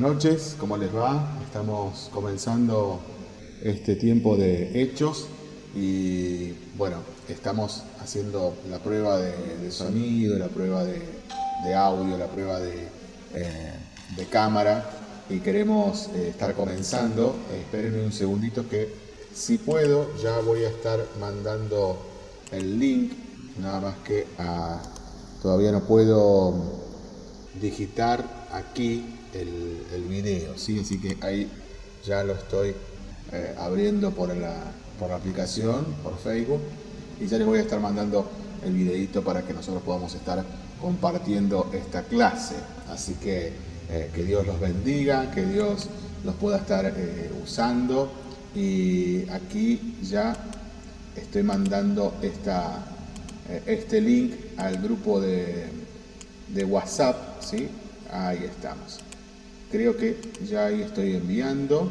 buenas noches, ¿cómo les va? Estamos comenzando este tiempo de hechos y bueno, estamos haciendo la prueba de, sonido, la prueba de, audio, la prueba de, eh, cámara y queremos eh, estar comenzando. espérenme un segundito que si puedo ya voy a estar mandando el link, nada más que a, todavía no puedo digitar aquí el, el video, ¿sí? así que ahí ya lo estoy eh, abriendo por la, por la aplicación, por Facebook, y ya les voy a estar mandando el videito para que nosotros podamos estar compartiendo esta clase. Así que eh, que Dios los bendiga, que Dios los pueda estar eh, usando. Y aquí ya estoy mandando esta, este link al grupo de, de WhatsApp, ¿sí? Ahí estamos. Creo que ya ahí estoy enviando.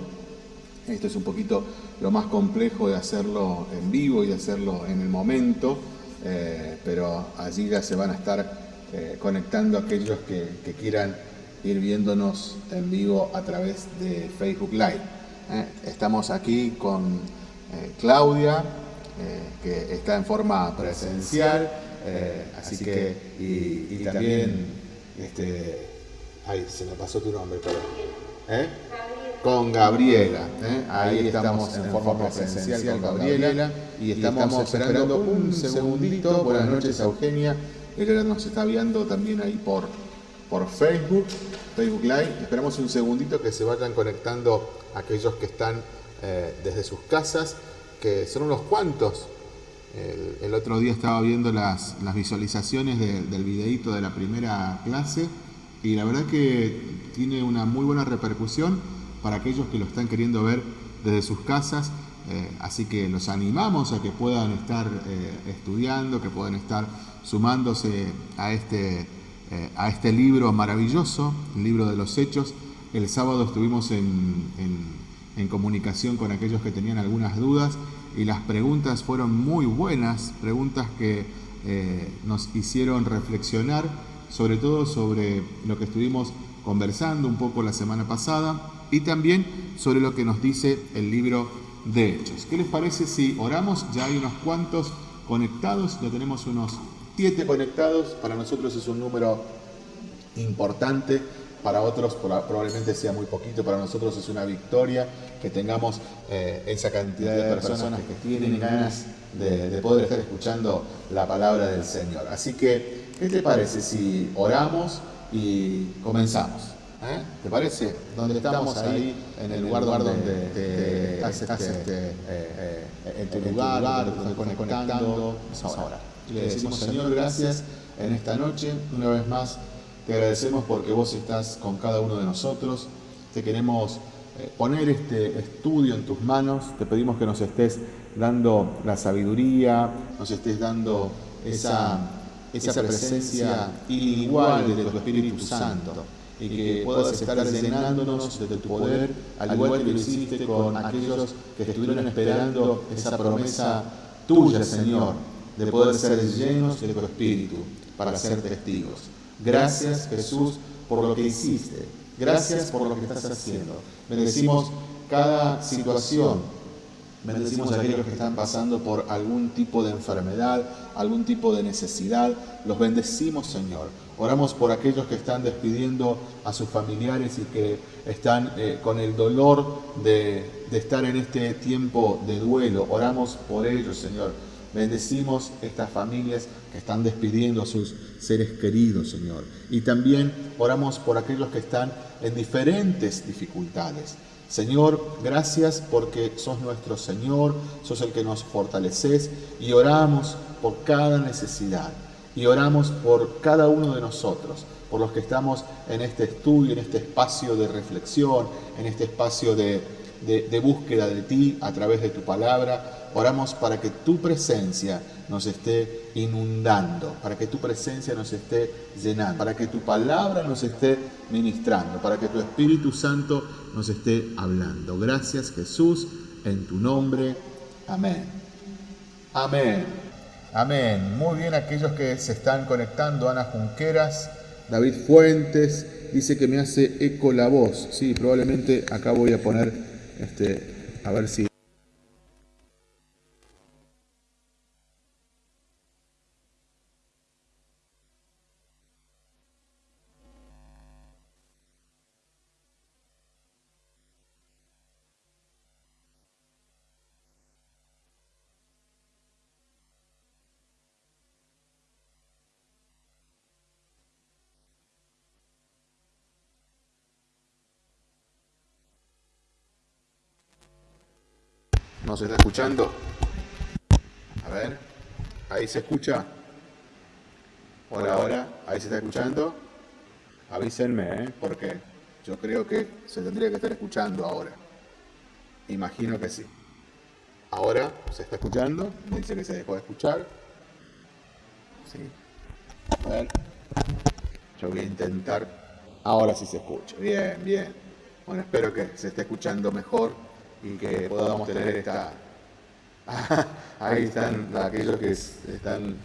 Esto es un poquito lo más complejo de hacerlo en vivo y de hacerlo en el momento, eh, pero allí ya se van a estar eh, conectando aquellos que, quieran ir viéndonos en vivo a través de Facebook Live. Eh, estamos aquí con Claudia, que está en forma presencial, así que, y, también este, Ay, se me pasó tu nombre, pero. ¿Eh? Con Gabriela. ¿eh? Ahí estamos en forma presencial con Gabriela y estamos esperando un segundito. Buenas noches, Eugenia. Ella nos está viendo también ahí por, por Facebook, Facebook Live. Esperamos un segundito que se vayan conectando aquellos que están eh, desde sus casas, que son unos cuantos. El, otro día estaba viendo las, visualizaciones del videíto de la primera clase y la verdad que tiene una muy buena repercusión para aquellos que lo están queriendo ver desde sus casas. Eh, así que los animamos a que puedan estar eh, estudiando, que puedan estar sumándose a este, eh, a este libro maravilloso, el libro de los hechos. El sábado estuvimos en, en comunicación con aquellos que tenían algunas dudas y las preguntas fueron muy buenas, preguntas que nos hicieron reflexionar sobre todo sobre lo que estuvimos conversando un poco la semana pasada y también sobre lo que nos dice el libro de Hechos. ¿Qué les parece si oramos? Ya hay unos cuantos conectados, ya tenemos unos siete conectados, para nosotros es un número importante, para otros probablemente sea muy poquito, para nosotros es una victoria que tengamos eh, esa cantidad de personas que tienen ganas de, de poder estar escuchando la palabra del Señor. Así que ¿Qué te parece si oramos y comenzamos? ¿Eh? ¿Te parece? Donde estamos ahí, en el lugar, donde te, estás, este, eh, en tu lugar, donde te estás conectando, vamos a orar. Y le decimos, Señor, gracias en esta noche, una vez más, te agradecemos porque vos estás con cada uno de nosotros. Te queremos eh, poner este estudio en tus manos. Te pedimos que nos estés dando la sabiduría, nos estés dando esa esa presencia inigual de tu Espíritu Santo y que puedas estar llenándonos de tu poder, al igual que lo hiciste con aquellos que estuvieron esperando esa promesa tuya, Señor, de poder ser llenos de tu Espíritu para ser testigos. Gracias, Jesús, por lo que hiciste. Gracias por lo que estás haciendo. Bendecimos cada situación Bendecimos a aquellos que están pasando por algún tipo de enfermedad, algún tipo de necesidad. Los bendecimos, Señor. Oramos por aquellos que están despidiendo a sus familiares y que están eh, con el dolor de, de estar en este tiempo de duelo. Oramos por ellos, Señor. Bendecimos estas familias que están despidiendo a sus seres queridos, Señor. Y también oramos por aquellos que están en diferentes dificultades. Señor, gracias porque sos nuestro Señor, sos el que nos fortaleces y oramos por cada necesidad y oramos por cada uno de nosotros, por los que estamos en este estudio, en este espacio de reflexión, en este espacio de, de búsqueda de ti a través de tu palabra Oramos para que tu presencia nos esté inundando, para que tu presencia nos esté llenando, para que tu palabra nos esté ministrando, para que tu Espíritu Santo nos esté hablando. Gracias Jesús, en tu nombre. Amén. Amén. Amén. Muy bien aquellos que se están conectando, Ana Junqueras, David Fuentes, dice que me hace eco la voz. Sí, probablemente acá voy a poner, este, a ver si ¿No se está escuchando? A ver, ahí se escucha. Hola, hola, ahí se está escuchando. Avísenme, ¿eh? Porque yo creo que se tendría que estar escuchando ahora. Imagino que sí. Ahora se está escuchando, me dice que se dejó de escuchar. Sí. A ver. Yo voy a intentar. Ahora sí se escucha. Bien, bien. Bueno, espero que se esté escuchando mejor y que podamos tener esta... Ahí están aquellos que están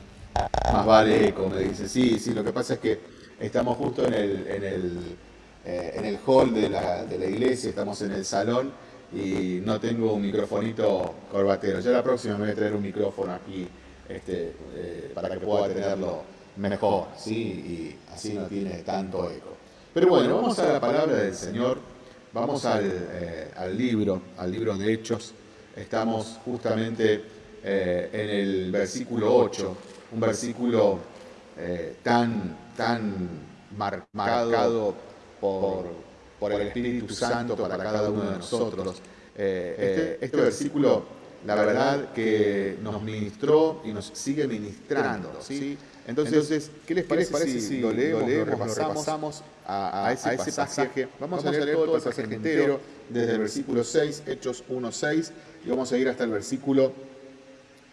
más vale, como dice. Sí, sí, lo que pasa es que estamos justo en el, en el, eh, en el hall de la, de la iglesia, estamos en el salón y no tengo un microfonito corbatero. Ya la próxima me voy a traer un micrófono aquí este, eh, para que pueda tenerlo mejor, ¿sí? Y así no tiene tanto eco. Pero bueno, vamos a la palabra del Señor. Vamos eh, al, libro, al libro de Hechos. Estamos justamente eh, en el versículo 8, un versículo eh, tan, tan marcado por, por, el Espíritu Santo para cada uno de nosotros. Este, este, versículo, la verdad que nos ministró y nos sigue ministrando. ¿sí? Entonces, ¿qué les parece, si, lo leemos, lo, repasamos, a, ese, pasaje? Vamos, a leer todo el pasaje entero, desde el versículo 6, Hechos 1, 6, y vamos a ir hasta el versículo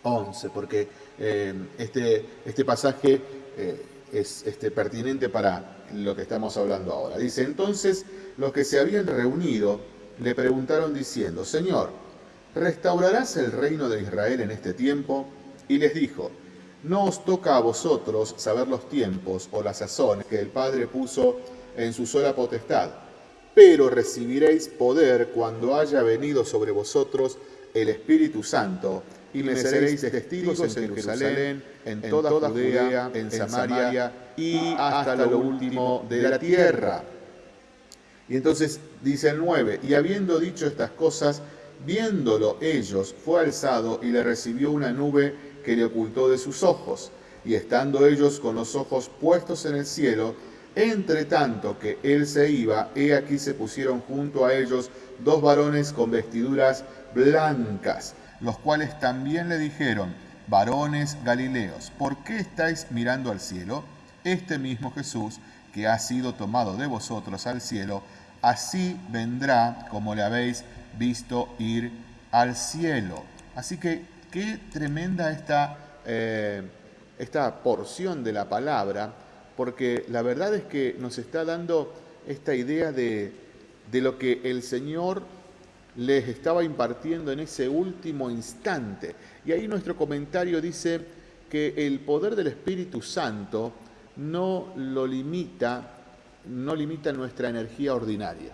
11, porque eh, este, este pasaje eh, es este, pertinente para lo que estamos hablando ahora. Dice, entonces los que se habían reunido le preguntaron diciendo, Señor, ¿restaurarás el reino de Israel en este tiempo? Y les dijo, no os toca a vosotros saber los tiempos o las sazones que el Padre puso en su sola potestad, pero recibiréis poder cuando haya venido sobre vosotros el Espíritu Santo, y me seréis testigos en Jerusalén, en toda, Judea, en Samaria y hasta lo último de la tierra. Y entonces dice el 9, y habiendo dicho estas cosas, viéndolo ellos, fue alzado y le recibió una nube que le ocultó de sus ojos, y estando ellos con los ojos puestos en el cielo, entre tanto que él se iba, he aquí se pusieron junto a ellos dos varones con vestiduras blancas, los cuales también le dijeron, varones galileos, ¿por qué estáis mirando al cielo? Este mismo Jesús, que ha sido tomado de vosotros al cielo, así vendrá como le habéis visto ir al cielo. Así que Qué tremenda esta, eh, esta porción de la palabra, porque la verdad es que nos está dando esta idea de, de lo que el Señor les estaba impartiendo en ese último instante. Y ahí nuestro comentario dice que el poder del Espíritu Santo no lo limita, no limita nuestra energía ordinaria.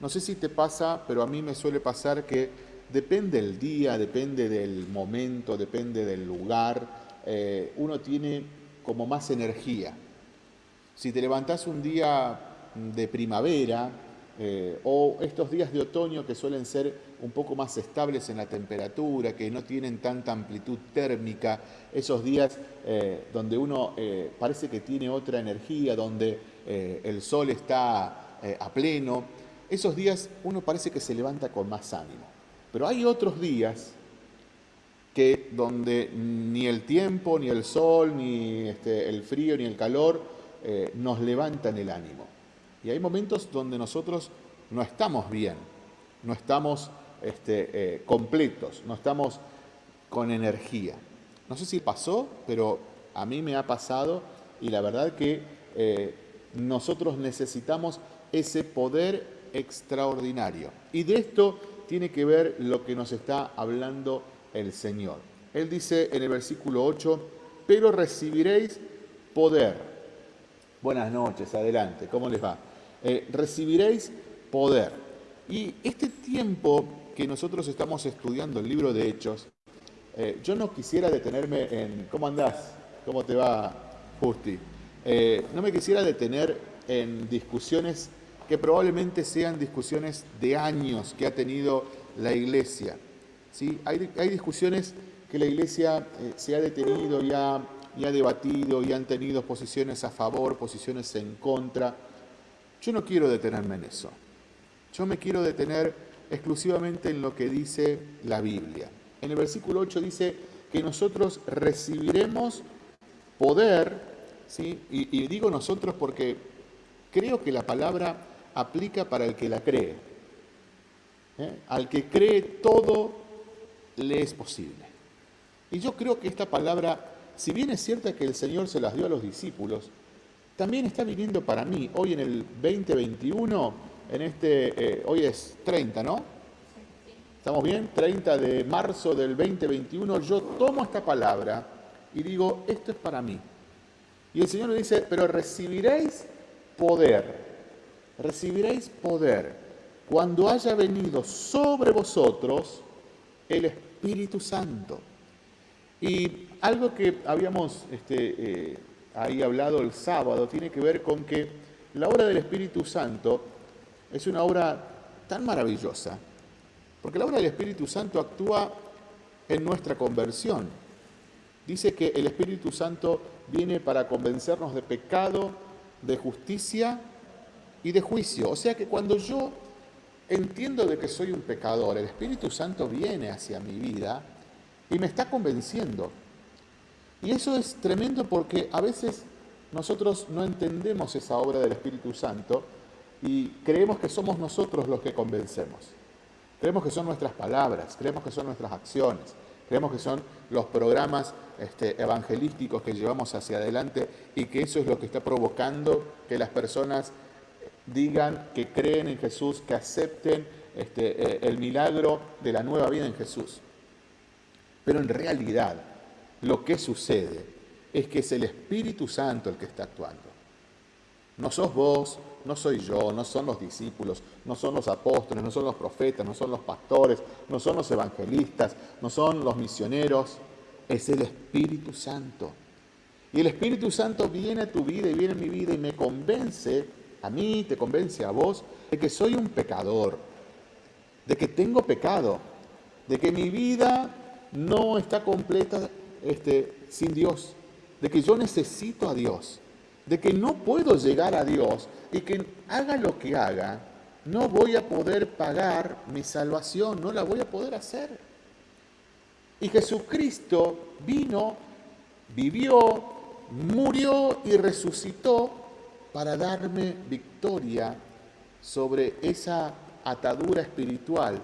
No sé si te pasa, pero a mí me suele pasar que Depende del día, depende del momento, depende del lugar, eh, uno tiene como más energía. Si te levantás un día de primavera eh, o estos días de otoño que suelen ser un poco más estables en la temperatura, que no tienen tanta amplitud térmica, esos días eh, donde uno parece que tiene otra energía, donde el sol está a pleno, esos días uno parece que se levanta con más ánimo. Pero hay otros días que donde ni el tiempo, ni el sol, ni este, el frío, ni el calor eh, nos levantan el ánimo. Y hay momentos donde nosotros no estamos bien, no estamos este, eh, completos, no estamos con energía. No sé si pasó, pero a mí me ha pasado y la verdad que eh, nosotros necesitamos ese poder extraordinario. Y de esto tiene que ver lo que nos está hablando el Señor. Él dice en el versículo 8, pero recibiréis poder Buenas noches, adelante, ¿cómo les va? Eh, recibiréis poder. Y este tiempo que nosotros estamos estudiando el libro de Hechos, eh, yo no quisiera detenerme en... ¿Cómo andás? ¿Cómo te va, Justi? Eh, no me quisiera detener en discusiones que probablemente sean discusiones de años que ha tenido la iglesia. ¿Sí? Hay, hay discusiones que la iglesia se ha detenido y ha ha debatido y han tenido posiciones a favor, posiciones en contra. Yo no quiero detenerme en eso. Yo me quiero detener exclusivamente en lo que dice la Biblia. En el versículo 8 dice que nosotros recibiremos poder, ¿sí? y, digo nosotros porque creo que la palabra aplica para el que la cree. ¿eh? Al que cree todo le es posible. Y yo creo que esta palabra si bien es cierto que el Señor se las dio a los discípulos, también está viniendo para mí, hoy en el 2021, en este, eh, hoy es 30, ¿no? ¿Estamos bien? 30 de marzo del 2021, yo tomo esta palabra y digo, esto es para mí. Y el Señor me dice, pero recibiréis poder, recibiréis poder cuando haya venido sobre vosotros el Espíritu Santo. Y algo que habíamos este, eh, ahí hablado el sábado tiene que ver con que la obra del Espíritu Santo es una obra tan maravillosa, porque la obra del Espíritu Santo actúa en nuestra conversión. Dice que el Espíritu Santo viene para convencernos de pecado, de justicia y de juicio. O sea que cuando yo entiendo de que soy un pecador, el Espíritu Santo viene hacia mi vida y me está convenciendo. Y eso es tremendo porque a veces nosotros no entendemos esa obra del Espíritu Santo y creemos que somos nosotros los que convencemos. Creemos que son nuestras palabras, creemos que son nuestras acciones, creemos que son los programas este, evangelísticos que llevamos hacia adelante y que eso es lo que está provocando que las personas digan que creen en Jesús, que acepten este, eh, el milagro de la nueva vida en Jesús. Pero en realidad lo que sucede es que es el Espíritu Santo el que está actuando. No sos vos, no soy yo, no son los discípulos, no son los apóstoles, no son los profetas, no son los pastores, no son los evangelistas, no son los misioneros, es el Espíritu Santo. Y el Espíritu Santo viene a tu vida y viene a mi vida y me convence, a mí, te convence a vos, de que soy un pecador, de que tengo pecado, de que mi vida no está completa este, sin Dios, de que yo necesito a Dios, de que no puedo llegar a Dios y que haga lo que haga, no voy a poder pagar mi salvación, no la voy a poder hacer. Y Jesucristo vino, vivió, murió y resucitó para darme victoria sobre esa atadura espiritual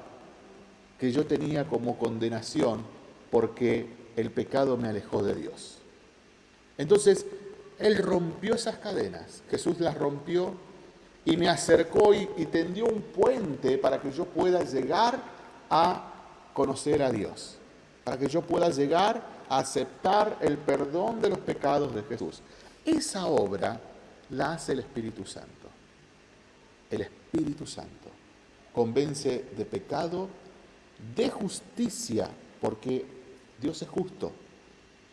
que yo tenía como condenación porque el pecado me alejó de Dios. Entonces, Él rompió esas cadenas, Jesús las rompió y me acercó y, tendió un puente para que yo pueda llegar a conocer a Dios, para que yo pueda llegar a aceptar el perdón de los pecados de Jesús. Esa obra la hace el Espíritu Santo. El Espíritu Santo convence de pecado, de justicia, porque Dios es justo.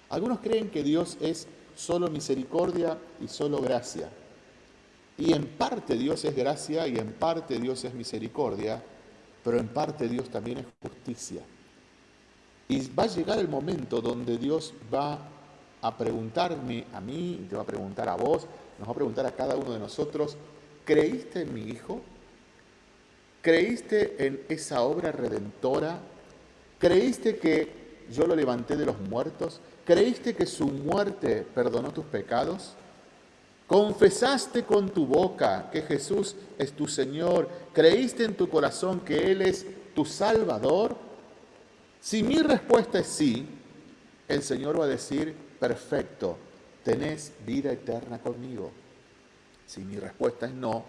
Algunos creen que Dios es solo misericordia y solo gracia. Y en parte Dios es gracia y en parte Dios es misericordia, pero en parte Dios también es justicia. Y va a llegar el momento donde Dios va a preguntarme a mí, te va a preguntar a vos, nos va a preguntar a cada uno de nosotros, ¿creíste en mi Hijo? ¿Creíste en esa obra redentora? ¿Creíste que yo lo levanté de los muertos? ¿Creíste que su muerte perdonó tus pecados? ¿Confesaste con tu boca que Jesús es tu Señor? ¿Creíste en tu corazón que Él es tu Salvador? Si mi respuesta es sí, el Señor va a decir, perfecto, tenés vida eterna conmigo. Si mi respuesta es no,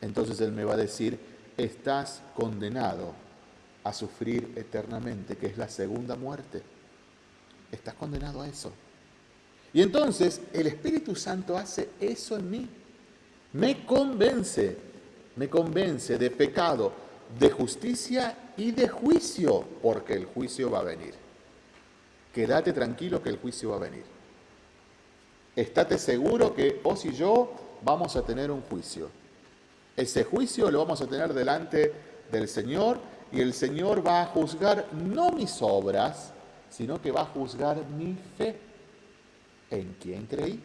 entonces Él me va a decir, estás condenado a sufrir eternamente, que es la segunda muerte. Estás condenado a eso. Y entonces el Espíritu Santo hace eso en mí. Me convence, me convence de pecado, de justicia y de juicio, porque el juicio va a venir. Quédate tranquilo que el juicio va a venir. Estate seguro que vos y yo vamos a tener un juicio. Ese juicio lo vamos a tener delante del Señor y el Señor va a juzgar no mis obras, sino que va a juzgar mi fe. ¿En quién creí?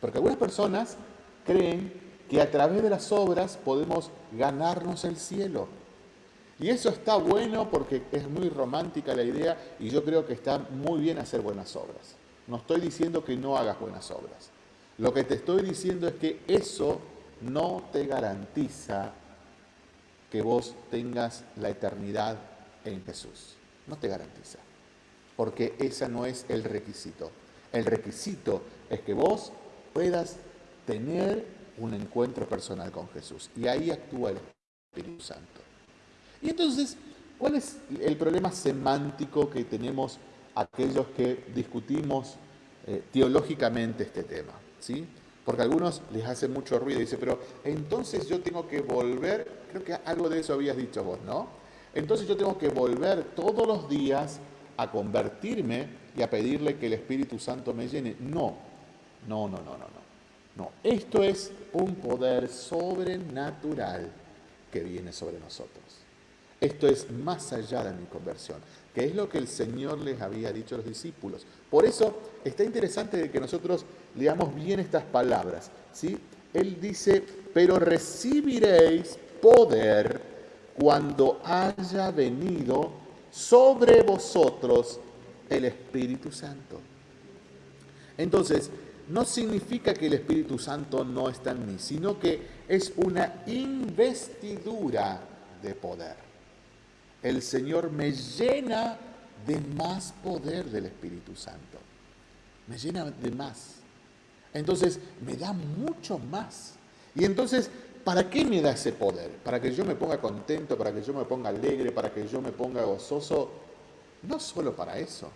Porque algunas personas creen que a través de las obras podemos ganarnos el cielo. Y eso está bueno porque es muy romántica la idea y yo creo que está muy bien hacer buenas obras. No estoy diciendo que no hagas buenas obras. Lo que te estoy diciendo es que eso no te garantiza que vos tengas la eternidad en Jesús. No te garantiza. Porque ese no es el requisito. El requisito es que vos puedas tener un encuentro personal con Jesús. Y ahí actúa el Espíritu Santo. Y entonces, ¿cuál es el problema semántico que tenemos aquellos que discutimos eh, teológicamente este tema? ¿sí? Porque a algunos les hace mucho ruido y dice, pero entonces yo tengo que volver, creo que algo de eso habías dicho vos, ¿no? Entonces yo tengo que volver todos los días a convertirme y a pedirle que el Espíritu Santo me llene. No, no, no, no, no, no. No, esto es un poder sobrenatural que viene sobre nosotros. Esto es más allá de mi conversión, que es lo que el Señor les había dicho a los discípulos. Por eso está interesante que nosotros leamos bien estas palabras. ¿sí? Él dice, pero recibiréis poder cuando haya venido sobre vosotros el Espíritu Santo. Entonces, no significa que el Espíritu Santo no está en mí, sino que es una investidura de poder. El Señor me llena de más poder del Espíritu Santo. Me llena de más. Entonces me da mucho más. Y entonces, ¿para qué me da ese poder? ¿Para que yo me ponga contento, para que yo me ponga alegre, para que yo me ponga gozoso? No solo para eso.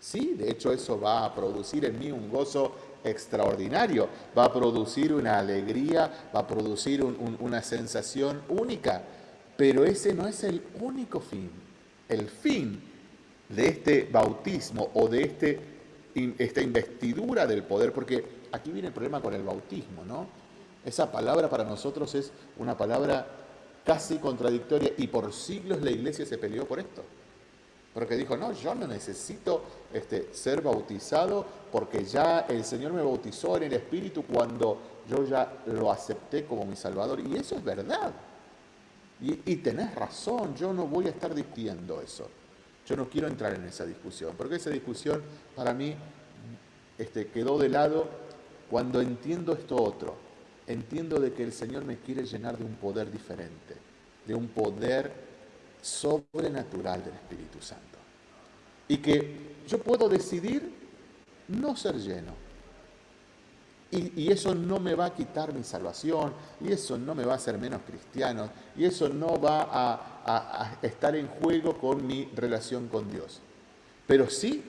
Sí, de hecho eso va a producir en mí un gozo extraordinario, va a producir una alegría, va a producir una sensación única, pero ese no es el único fin. El fin de este bautismo o de este, esta investidura del poder, porque aquí viene el problema con el bautismo, ¿no? Esa palabra para nosotros es una palabra casi contradictoria y por siglos la iglesia se peleó por esto. Porque dijo, no, yo no necesito este, ser bautizado porque ya el Señor me bautizó en el Espíritu cuando yo ya lo acepté como mi Salvador. Y eso es verdad. Y, y tenés razón, yo no voy a estar discutiendo eso. Yo no quiero entrar en esa discusión, porque esa discusión para mí este, quedó de lado cuando entiendo esto otro, entiendo de que el Señor me quiere llenar de un poder diferente, de un poder sobrenatural del Espíritu Santo. Y que yo puedo decidir no ser lleno. Y, eso no me va a quitar mi salvación, y eso no me va a hacer menos cristiano, y eso no va a, estar en juego con mi relación con Dios. Pero sí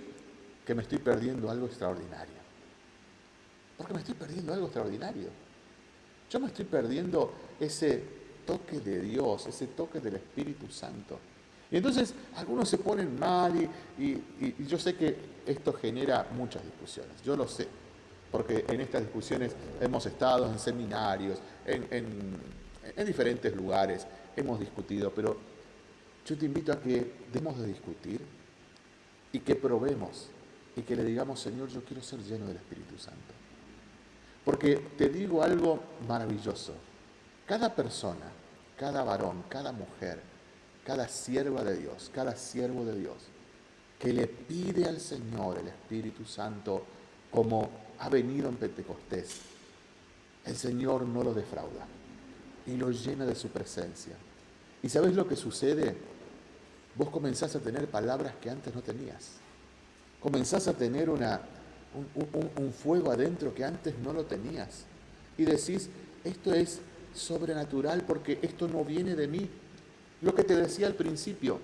que me estoy perdiendo algo extraordinario. Porque me estoy perdiendo algo extraordinario. Yo me estoy perdiendo ese toque de Dios, ese toque del Espíritu Santo. Y entonces algunos se ponen mal y, yo sé que esto genera muchas discusiones, yo lo sé, porque en estas discusiones hemos estado en seminarios, en, en diferentes lugares, hemos discutido, pero yo te invito a que demos de discutir y que probemos y que le digamos, Señor, yo quiero ser lleno del Espíritu Santo. Porque te digo algo maravilloso. Cada persona, cada varón, cada mujer, cada sierva de Dios, cada siervo de Dios, que le pide al Señor el Espíritu Santo como ha venido en Pentecostés, el Señor no lo defrauda y lo llena de su presencia. ¿Y sabes lo que sucede? Vos comenzás a tener palabras que antes no tenías. Comenzás a tener una, un, fuego adentro que antes no lo tenías. Y decís, esto es sobrenatural porque esto no viene de mí. Lo que te decía al principio,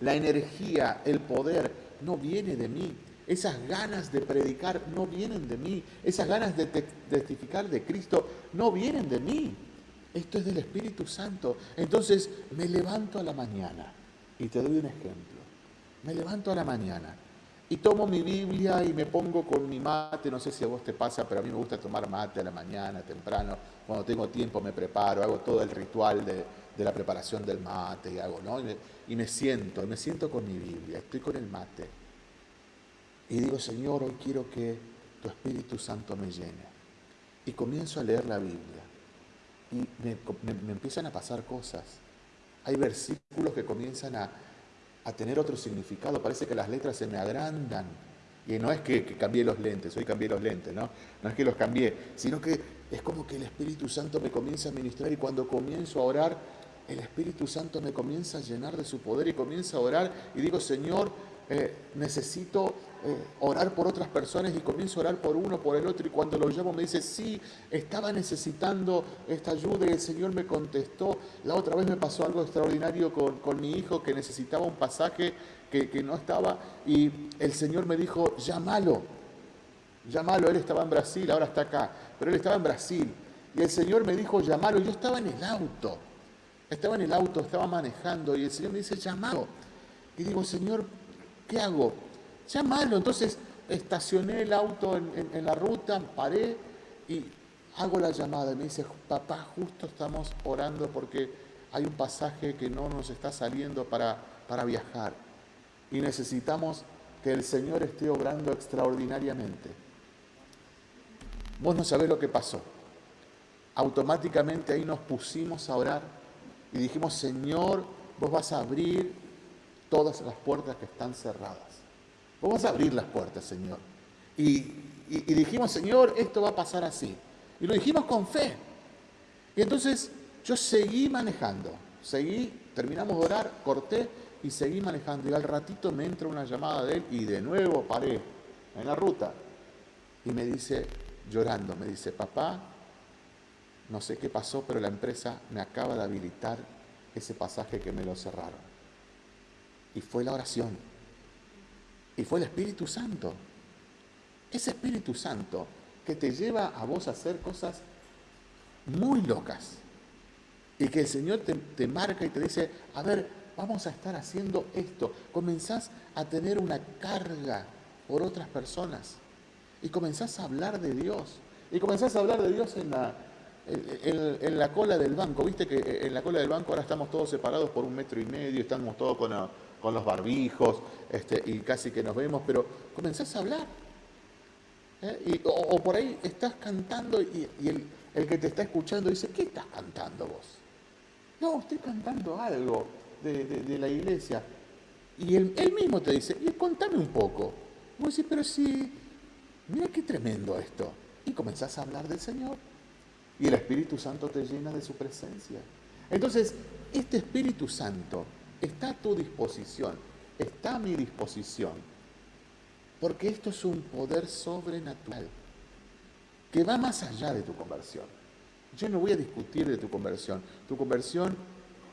la energía, el poder, no viene de mí. Esas ganas de predicar no vienen de mí, esas ganas de testificar de Cristo no vienen de mí. Esto es del Espíritu Santo. Entonces me levanto a la mañana y te doy un ejemplo. Me levanto a la mañana y tomo mi Biblia y me pongo con mi mate, no sé si a vos te pasa, pero a mí me gusta tomar mate a la mañana, temprano, cuando tengo tiempo me preparo, hago todo el ritual de, la preparación del mate y hago, ¿no? Y me, y me siento, me siento con mi Biblia, estoy con el mate. Y digo, Señor, hoy quiero que tu Espíritu Santo me llene. Y comienzo a leer la Biblia. Y me, me empiezan a pasar cosas. Hay versículos que comienzan a, a tener otro significado. Parece que las letras se me agrandan. Y no es que, cambié los lentes, hoy cambié los lentes, ¿no? No es que los cambié, sino que es como que el Espíritu Santo me comienza a ministrar y cuando comienzo a orar, el Espíritu Santo me comienza a llenar de su poder y comienza a orar y digo, Señor, eh, necesito eh, orar por otras personas y comienzo a orar por uno, por el otro, y cuando lo llamo me dice, sí, estaba necesitando esta ayuda y el Señor me contestó. La otra vez me pasó algo extraordinario con, mi hijo que necesitaba un pasaje que, que, no estaba y el Señor me dijo, llámalo, llámalo, él estaba en Brasil, ahora está acá, pero él estaba en Brasil. Y el Señor me dijo, llámalo, yo estaba en el auto, estaba en el auto, estaba manejando y el Señor me dice, llámalo. Y digo, Señor, ¿qué hago? Llámalo. Entonces estacioné el auto en, la ruta, paré y hago la llamada. Me dice, papá, justo estamos orando porque hay un pasaje que no nos está saliendo para, para viajar. Y necesitamos que el Señor esté obrando extraordinariamente. Vos no sabés lo que pasó. Automáticamente ahí nos pusimos a orar y dijimos, Señor, vos vas a abrir todas las puertas que están cerradas. Vamos a abrir las puertas, Señor. Y, dijimos, Señor, esto va a pasar así. Y lo dijimos con fe. Y entonces yo seguí manejando, seguí, terminamos de orar, corté y seguí manejando. Y al ratito me entra una llamada de él y de nuevo paré en la ruta. Y me dice, llorando, me dice, papá, no sé qué pasó, pero la empresa me acaba de habilitar ese pasaje que me lo cerraron. Y fue la oración. Y fue el Espíritu Santo. Ese Espíritu Santo que te lleva a vos a hacer cosas muy locas. Y que el Señor te, marca y te dice, a ver, vamos a estar haciendo esto. Comenzás a tener una carga por otras personas. Y comenzás a hablar de Dios. Y comenzás a hablar de Dios en la, en, la cola del banco. Viste que en la cola del banco ahora estamos todos separados por un metro y medio, estamos todos con con los barbijos este, y casi que nos vemos, pero comenzás a hablar. ¿eh? o, por ahí estás cantando y, el, que te está escuchando dice, ¿qué estás cantando vos? No, estoy cantando algo de, la iglesia. Y él, mismo te dice, y contame un poco. Vos decís, pero sí, mira qué tremendo esto. Y comenzás a hablar del Señor. Y el Espíritu Santo te llena de su presencia. Entonces, este Espíritu Santo está a tu disposición, está a mi disposición, porque esto es un poder sobrenatural que va más allá de tu conversión. Yo no voy a discutir de tu conversión, tu conversión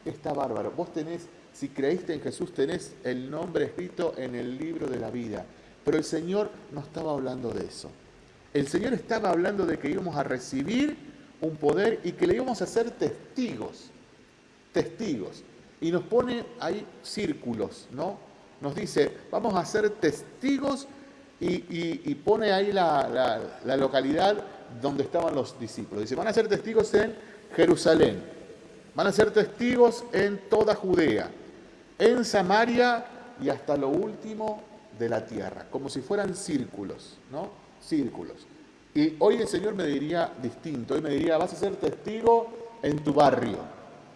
está bárbaro. Vos tenés, si creíste en Jesús, tenés el nombre escrito en el libro de la vida, pero el Señor no estaba hablando de eso. El Señor estaba hablando de que íbamos a recibir un poder y que le íbamos a ser testigos, testigos y nos pone ahí círculos, ¿no? Nos dice, vamos a ser testigos y, pone ahí la, localidad donde estaban los discípulos. Dice, van a ser testigos en Jerusalén, van a ser testigos en toda Judea, en Samaria y hasta lo último de la tierra, como si fueran círculos, ¿no? Círculos. Y hoy el Señor me diría distinto, hoy me diría, vas a ser testigo en tu barrio,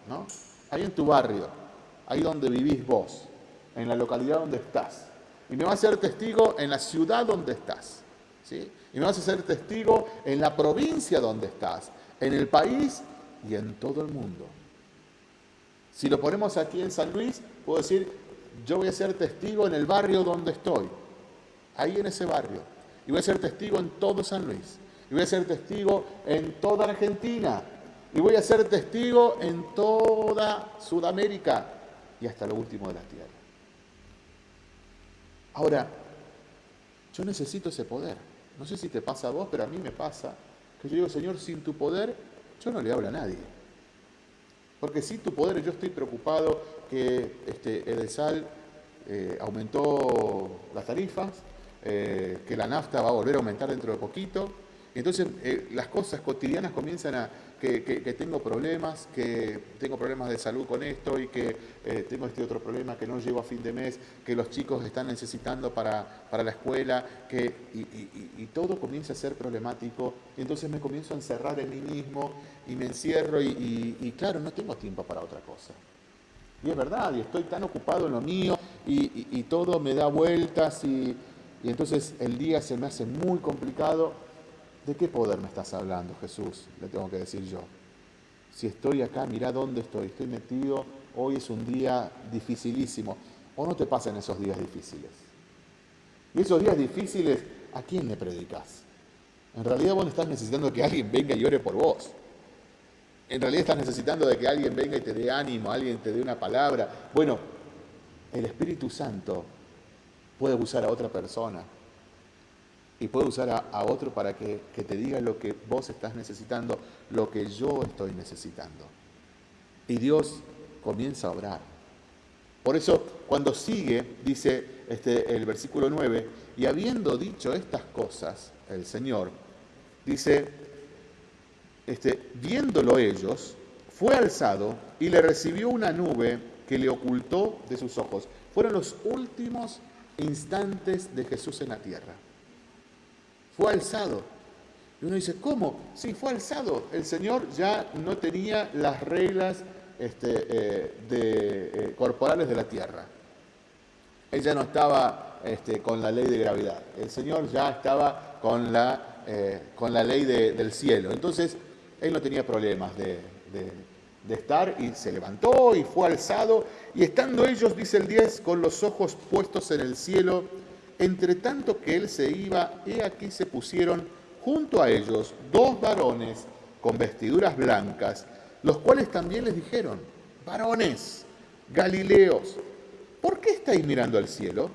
¿no? Ahí en tu barrio, ahí donde vivís vos, en la localidad donde estás. Y me vas a ser testigo en la ciudad donde estás. ¿sí? Y me vas a ser testigo en la provincia donde estás, en el país y en todo el mundo. Si lo ponemos aquí en San Luis, puedo decir, yo voy a ser testigo en el barrio donde estoy, ahí en ese barrio. Y voy a ser testigo en todo San Luis. Y voy a ser testigo en toda Argentina, y voy a ser testigo en toda Sudamérica y hasta lo último de la tierra. Ahora, yo necesito ese poder. No sé si te pasa a vos, pero a mí me pasa que yo digo, Señor, sin tu poder yo no le hablo a nadie. Porque sin tu poder yo estoy preocupado que este, Edesal eh, aumentó las tarifas, eh, que la nafta va a volver a aumentar dentro de poquito. Entonces eh, las cosas cotidianas comienzan a, que, tengo problemas, que tengo problemas de salud con esto y que eh, tengo este otro problema que no llego a fin de mes, que los chicos están necesitando para, la escuela, que, y, todo comienza a ser problemático. Y entonces me comienzo a encerrar en mí mismo y me encierro y, claro, no tengo tiempo para otra cosa. Y es verdad, y estoy tan ocupado en lo mío y, todo me da vueltas y entonces el día se me hace muy complicado ¿De qué poder me estás hablando, Jesús? Le tengo que decir yo. Si estoy acá, mira dónde estoy. Estoy metido, hoy es un día dificilísimo. ¿O no te pasan esos días difíciles? Y esos días difíciles, ¿a quién le predicas? En realidad vos estás necesitando que alguien venga y ore por vos. En realidad estás necesitando de que alguien venga y te dé ánimo, alguien te dé una palabra. Bueno, el Espíritu Santo puede usar a otra persona y puede usar a, otro para que, te diga lo que vos estás necesitando, lo que yo estoy necesitando. Y Dios comienza a obrar. Por eso, cuando sigue, dice este, el versículo 9, y habiendo dicho estas cosas, el Señor, dice, este, viéndolo ellos, fue alzado y le recibió una nube que le ocultó de sus ojos. Fueron los últimos instantes de Jesús en la tierra fue alzado. Y uno dice, ¿cómo? Sí, fue alzado. El Señor ya no tenía las reglas este, eh, eh, corporales de la tierra. Él ya no estaba este, con la ley de gravedad. El Señor ya estaba con la, eh, con la ley del cielo. Entonces, Él no tenía problemas de, de estar y se levantó y fue alzado. Y estando ellos, dice el 10, con los ojos puestos en el cielo, entre tanto que él se iba, he aquí se pusieron junto a ellos dos varones con vestiduras blancas, los cuales también les dijeron, varones, Galileos, ¿por qué estáis mirando al cielo?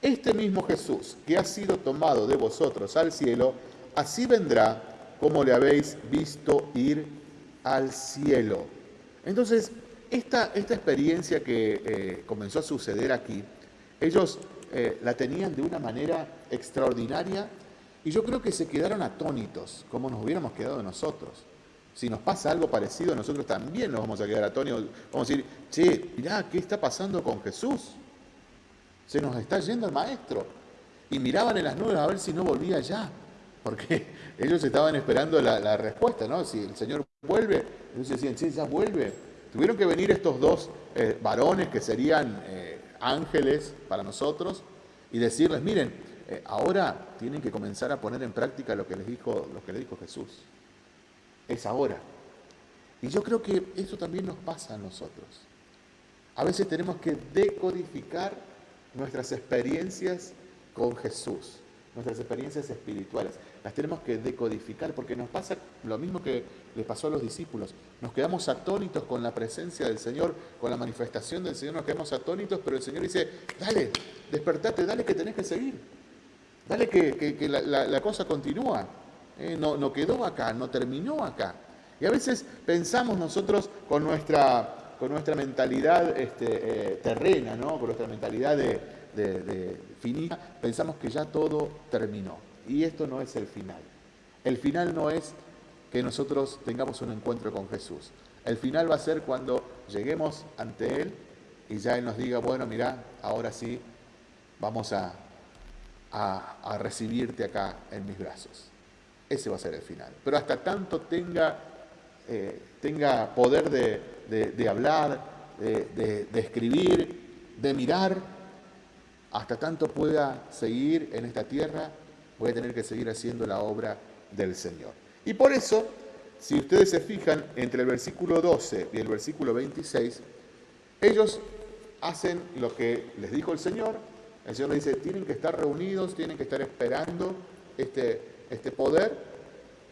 Este mismo Jesús, que ha sido tomado de vosotros al cielo, así vendrá como le habéis visto ir al cielo. Entonces, esta, esta experiencia que eh, comenzó a suceder aquí, ellos eh, la tenían de una manera extraordinaria y yo creo que se quedaron atónitos, como nos hubiéramos quedado nosotros. Si nos pasa algo parecido, nosotros también nos vamos a quedar atónitos. Vamos a decir, che, mirá, ¿qué está pasando con Jesús? Se nos está yendo el maestro. Y miraban en las nubes a ver si no volvía ya. Porque ellos estaban esperando la, respuesta, ¿no? Si el Señor vuelve, ellos decían, sí, ya vuelve. Tuvieron que venir estos dos eh, varones que serían eh, ángeles para nosotros y decirles, miren, eh, ahora tienen que comenzar a poner en práctica lo que les dijo, lo que les dijo Jesús. Es ahora. Y yo creo que eso también nos pasa a nosotros. A veces tenemos que decodificar nuestras experiencias con Jesús nuestras experiencias espirituales. Las tenemos que decodificar porque nos pasa lo mismo que le pasó a los discípulos. Nos quedamos atónitos con la presencia del Señor, con la manifestación del Señor, nos quedamos atónitos, pero el Señor dice, dale, despertate, dale que tenés que seguir. Dale que, la, cosa continúa. Eh, no, quedó acá, no terminó acá. Y a veces pensamos nosotros con nuestra, con nuestra mentalidad este, eh, terrena, ¿no? con nuestra mentalidad de, finita, pensamos que ya todo terminó. Y esto no es el final. El final no es que nosotros tengamos un encuentro con Jesús. El final va a ser cuando lleguemos ante Él y ya Él nos diga, bueno, mira, ahora sí, vamos a, a, recibirte acá en mis brazos. Ese va a ser el final. Pero hasta tanto tenga, eh, tenga poder de, de hablar, de, de escribir, de mirar, hasta tanto pueda seguir en esta tierra, voy a tener que seguir haciendo la obra del Señor. Y por eso, si ustedes se fijan, entre el versículo 12 y el versículo 26, ellos hacen lo que les dijo el Señor. El Señor les dice, tienen que estar reunidos, tienen que estar esperando este, este poder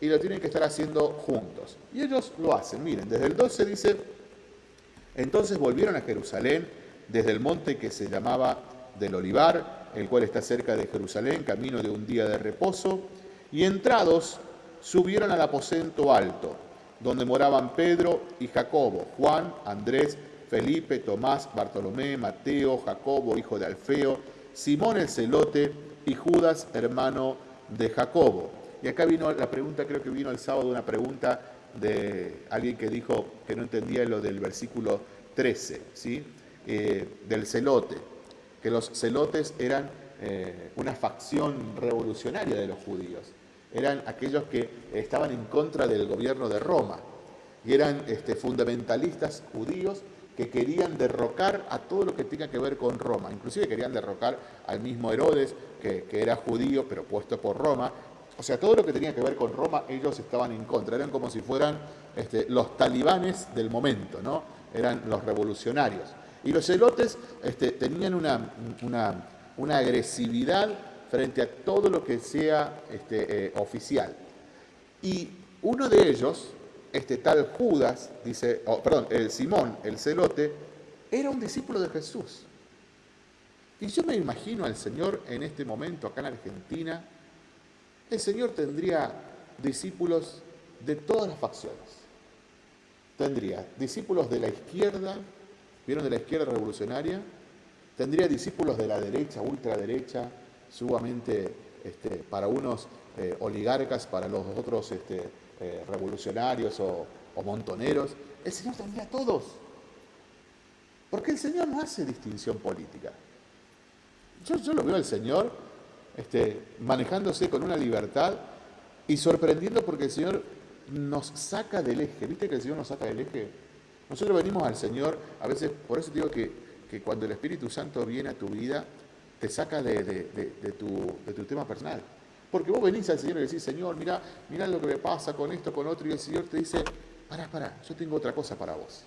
y lo tienen que estar haciendo juntos. Y ellos lo hacen. Miren, desde el 12 dice, entonces volvieron a Jerusalén desde el monte que se llamaba del olivar, el cual está cerca de Jerusalén, camino de un día de reposo, y entrados subieron al aposento alto, donde moraban Pedro y Jacobo, Juan, Andrés, Felipe, Tomás, Bartolomé, Mateo, Jacobo, hijo de Alfeo, Simón el celote y Judas, hermano de Jacobo. Y acá vino la pregunta, creo que vino el sábado una pregunta de alguien que dijo que no entendía lo del versículo 13, ¿sí? Eh, del celote, que los celotes eran eh, una facción revolucionaria de los judíos, eran aquellos que estaban en contra del gobierno de Roma y eran este, fundamentalistas judíos que querían derrocar a todo lo que tenga que ver con Roma. Inclusive querían derrocar al mismo Herodes, que, era judío, pero puesto por Roma. O sea, todo lo que tenía que ver con Roma, ellos estaban en contra. Eran como si fueran este, los talibanes del momento, ¿no? Eran los revolucionarios. Y los celotes este, tenían una, una, agresividad frente a todo lo que sea este, eh, oficial. Y uno de ellos, este tal Judas, dice, perdón, el Simón, el celote, era un discípulo de Jesús. Y yo me imagino al Señor en este momento acá en Argentina, el Señor tendría discípulos de todas las facciones. Tendría discípulos de la izquierda, ¿vieron de la izquierda revolucionaria? Tendría discípulos de la derecha, ultraderecha, sumamente este, para unos eh, oligarcas, para los otros este, eh, revolucionarios o, montoneros, el Señor tendría a todos. Porque el Señor no hace distinción política. Yo, lo veo al Señor este, manejándose con una libertad y sorprendiendo porque el Señor nos saca del eje. ¿Viste que el Señor nos saca del eje? Nosotros venimos al Señor, a veces, por eso digo que, cuando el Espíritu Santo viene a tu vida, te saca de, tu, tema personal. Porque vos venís al Señor y decís, Señor, mira, mira lo que me pasa con esto, con otro, y el Señor te dice, pará, pará, yo tengo otra cosa para vos.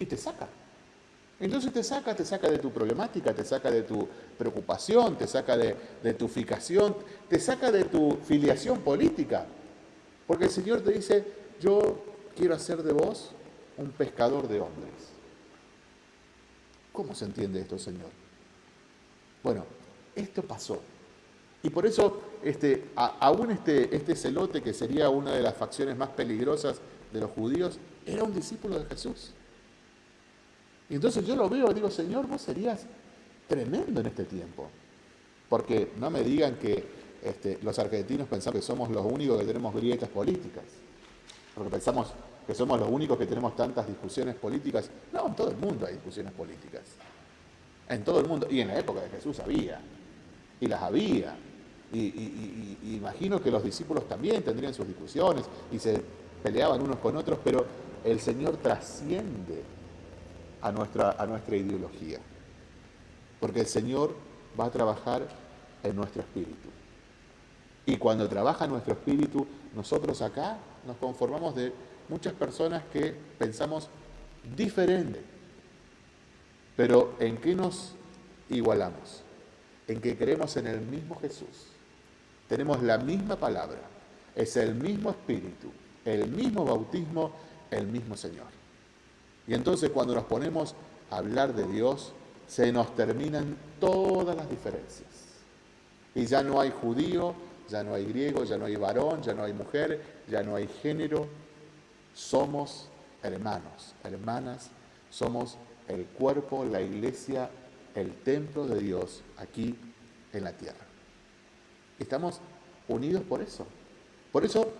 Y te saca. Entonces te saca, te saca de tu problemática, te saca de tu preocupación, te saca de, de tu fijación, te saca de tu filiación política. Porque el Señor te dice, yo quiero hacer de vos un pescador de hombres. ¿Cómo se entiende esto, Señor? Bueno, esto pasó. Y por eso, este, aún este, este celote, que sería una de las facciones más peligrosas de los judíos, era un discípulo de Jesús. Y entonces yo lo veo y digo, Señor, vos serías tremendo en este tiempo. Porque no me digan que este, los argentinos pensamos que somos los únicos que tenemos grietas políticas. Porque pensamos que somos los únicos que tenemos tantas discusiones políticas. No, en todo el mundo hay discusiones políticas. En todo el mundo. Y en la época de Jesús había. Y las había. Y, imagino que los discípulos también tendrían sus discusiones y se peleaban unos con otros, pero el Señor trasciende a nuestra, a nuestra ideología. Porque el Señor va a trabajar en nuestro espíritu. Y cuando trabaja nuestro espíritu, nosotros acá nos conformamos de muchas personas que pensamos diferente. Pero ¿en qué nos igualamos? En que creemos en el mismo Jesús tenemos la misma palabra, es el mismo espíritu, el mismo bautismo, el mismo Señor. Y entonces cuando nos ponemos a hablar de Dios, se nos terminan todas las diferencias. Y ya no hay judío, ya no hay griego, ya no hay varón, ya no hay mujer, ya no hay género. Somos hermanos, hermanas, somos el cuerpo, la iglesia, el templo de Dios aquí en la tierra. Estamos unidos por eso. Por eso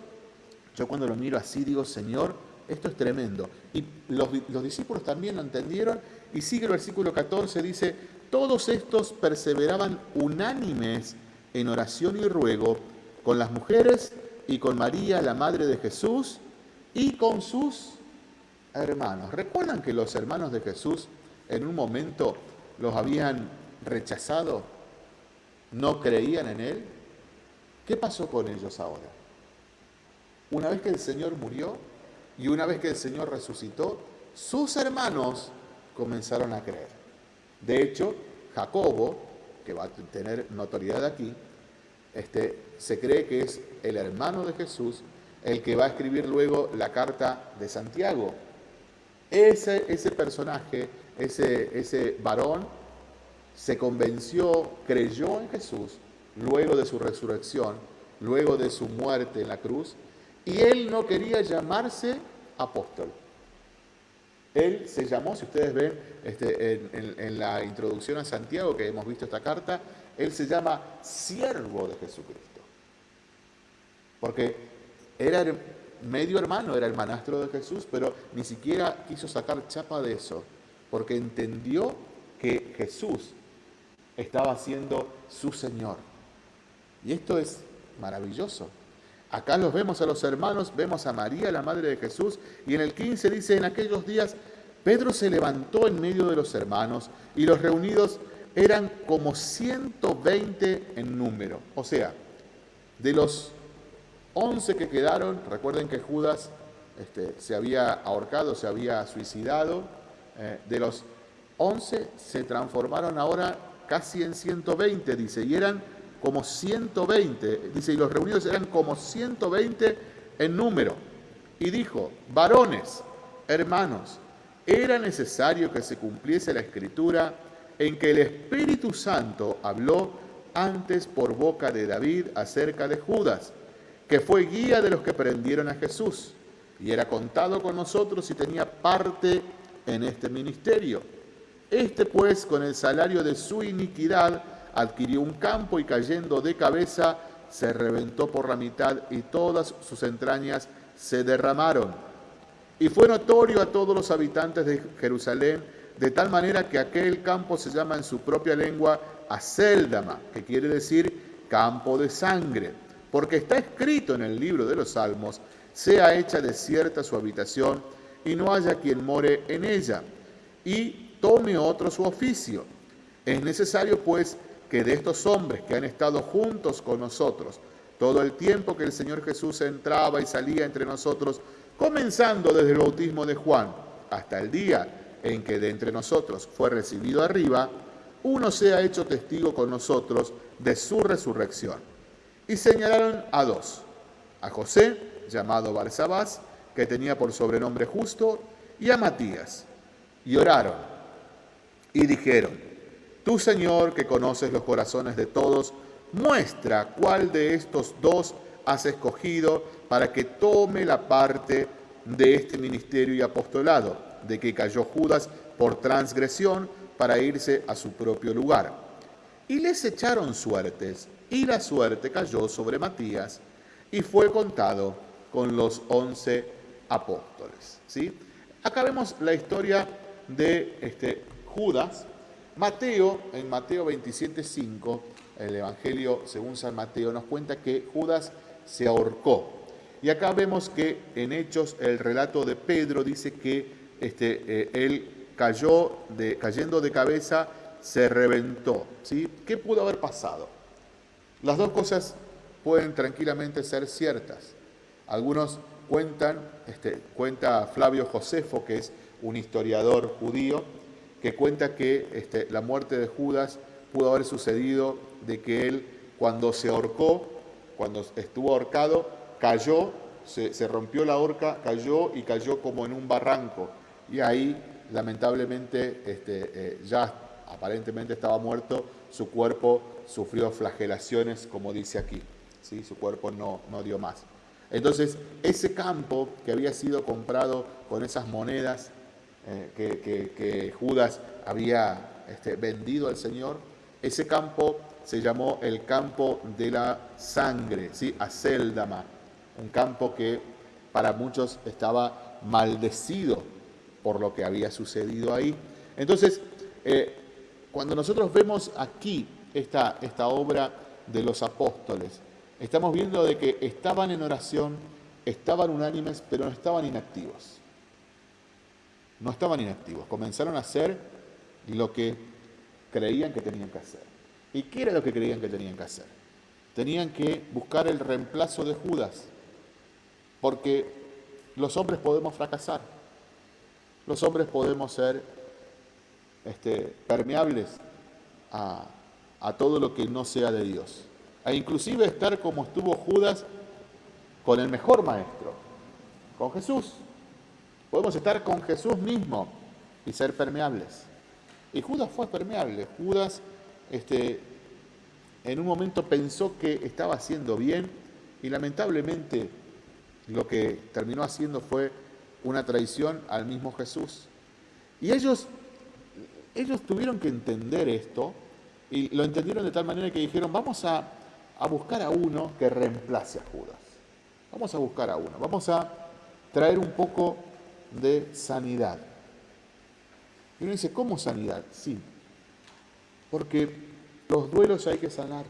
yo cuando lo miro así digo, Señor, esto es tremendo. Y los, discípulos también lo entendieron. Y sigue el versículo 14, dice, todos estos perseveraban unánimes en oración y ruego con las mujeres y con María, la madre de Jesús, y con sus hermanos. ¿Recuerdan que los hermanos de Jesús en un momento los habían rechazado? ¿No creían en Él? ¿Qué pasó con ellos ahora? Una vez que el Señor murió y una vez que el Señor resucitó, sus hermanos comenzaron a creer. De hecho, Jacobo, que va a tener notoriedad aquí, este, se cree que es el hermano de Jesús el que va a escribir luego la carta de Santiago. Ese, ese personaje, ese, ese varón, se convenció, creyó en Jesús luego de su resurrección, luego de su muerte en la cruz, y él no quería llamarse apóstol. Él se llamó, si ustedes ven este, en, la introducción a Santiago que hemos visto esta carta, él se llama siervo de Jesucristo. Porque era medio hermano, era el manastro de Jesús, pero ni siquiera quiso sacar chapa de eso, porque entendió que Jesús estaba siendo su Señor. Y esto es maravilloso. Acá los vemos a los hermanos, vemos a María, la madre de Jesús, y en el 15 dice, en aquellos días Pedro se levantó en medio de los hermanos y los reunidos eran como 120 en número. O sea, de los 11 que quedaron, recuerden que Judas este, se había ahorcado, se había suicidado, eh, de los 11 se transformaron ahora casi en 120, dice, y eran como 120, dice, y los reunidos eran como 120 en número. Y dijo, varones, hermanos, era necesario que se cumpliese la escritura en que el Espíritu Santo habló antes por boca de David acerca de Judas, que fue guía de los que prendieron a Jesús, y era contado con nosotros y tenía parte en este ministerio. Este pues, con el salario de su iniquidad, adquirió un campo y cayendo de cabeza se reventó por la mitad y todas sus entrañas se derramaron. Y fue notorio a todos los habitantes de Jerusalén, de tal manera que aquel campo se llama en su propia lengua Aceldama, que quiere decir campo de sangre, porque está escrito en el libro de los Salmos, sea hecha desierta su habitación y no haya quien more en ella, y tome otro su oficio. Es necesario, pues, que de estos hombres que han estado juntos con nosotros todo el tiempo que el Señor Jesús entraba y salía entre nosotros, comenzando desde el bautismo de Juan hasta el día en que de entre nosotros fue recibido arriba, uno sea hecho testigo con nosotros de su resurrección. Y señalaron a dos, a José, llamado Barsabás, que tenía por sobrenombre justo, y a Matías. Y oraron y dijeron, Tú, Señor, que conoces los corazones de todos, muestra cuál de estos dos has escogido para que tome la parte de este ministerio y apostolado, de que cayó Judas por transgresión para irse a su propio lugar. Y les echaron suertes, y la suerte cayó sobre Matías, y fue contado con los once apóstoles. ¿sí? Acá vemos la historia de este, Judas, Mateo, en Mateo 27.5, el Evangelio según San Mateo, nos cuenta que Judas se ahorcó. Y acá vemos que en Hechos el relato de Pedro dice que este, eh, él cayó cayendo de cabeza, se reventó. ¿sí? ¿Qué pudo haber pasado? Las dos cosas pueden tranquilamente ser ciertas. Algunos cuentan, este, cuenta Flavio Josefo, que es un historiador judío, que cuenta que este, la muerte de Judas pudo haber sucedido de que él cuando se ahorcó, cuando estuvo ahorcado, cayó, se, rompió la horca, cayó y cayó como en un barranco. Y ahí, lamentablemente, este, eh, ya aparentemente estaba muerto, su cuerpo sufrió flagelaciones, como dice aquí. ¿sí? Su cuerpo no, no dio más. Entonces, ese campo que había sido comprado con esas monedas eh, que, Judas había este, vendido al Señor, ese campo se llamó el campo de la sangre, ¿sí? Aceldama, un campo que para muchos estaba maldecido por lo que había sucedido ahí. Entonces, eh, cuando nosotros vemos aquí esta, esta obra de los apóstoles, estamos viendo de que estaban en oración, estaban unánimes, pero no estaban inactivos no estaban inactivos, comenzaron a hacer lo que creían que tenían que hacer. ¿Y qué era lo que creían que tenían que hacer? Tenían que buscar el reemplazo de Judas, porque los hombres podemos fracasar, los hombres podemos ser este, permeables a, todo lo que no sea de Dios, e inclusive estar como estuvo Judas con el mejor maestro, con Jesús. Podemos estar con Jesús mismo y ser permeables. Y Judas fue permeable. Judas este, en un momento pensó que estaba haciendo bien y lamentablemente lo que terminó haciendo fue una traición al mismo Jesús. Y ellos, ellos tuvieron que entender esto y lo entendieron de tal manera que dijeron, vamos a, a buscar a uno que reemplace a Judas. Vamos a buscar a uno, vamos a traer un poco de sanidad. Y uno dice, ¿cómo sanidad? Sí, porque los duelos hay que sanar.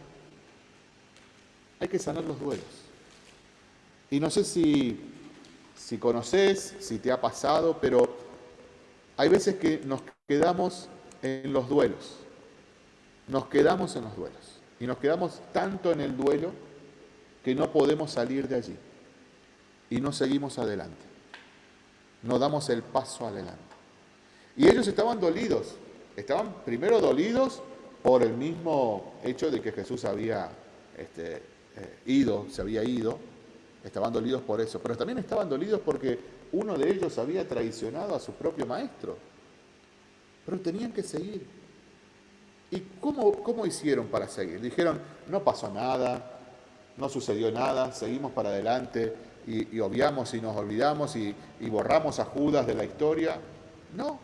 Hay que sanar los duelos. Y no sé si, si conoces, si te ha pasado, pero hay veces que nos quedamos en los duelos. Nos quedamos en los duelos. Y nos quedamos tanto en el duelo que no podemos salir de allí. Y no seguimos adelante. No damos el paso adelante. Y ellos estaban dolidos. Estaban primero dolidos por el mismo hecho de que Jesús había este, eh, ido, se había ido, estaban dolidos por eso, pero también estaban dolidos porque uno de ellos había traicionado a su propio maestro. Pero tenían que seguir. ¿Y cómo, cómo hicieron para seguir? Dijeron, no pasó nada, no sucedió nada, seguimos para adelante y, obviamos y nos olvidamos y, y borramos a Judas de la historia. No.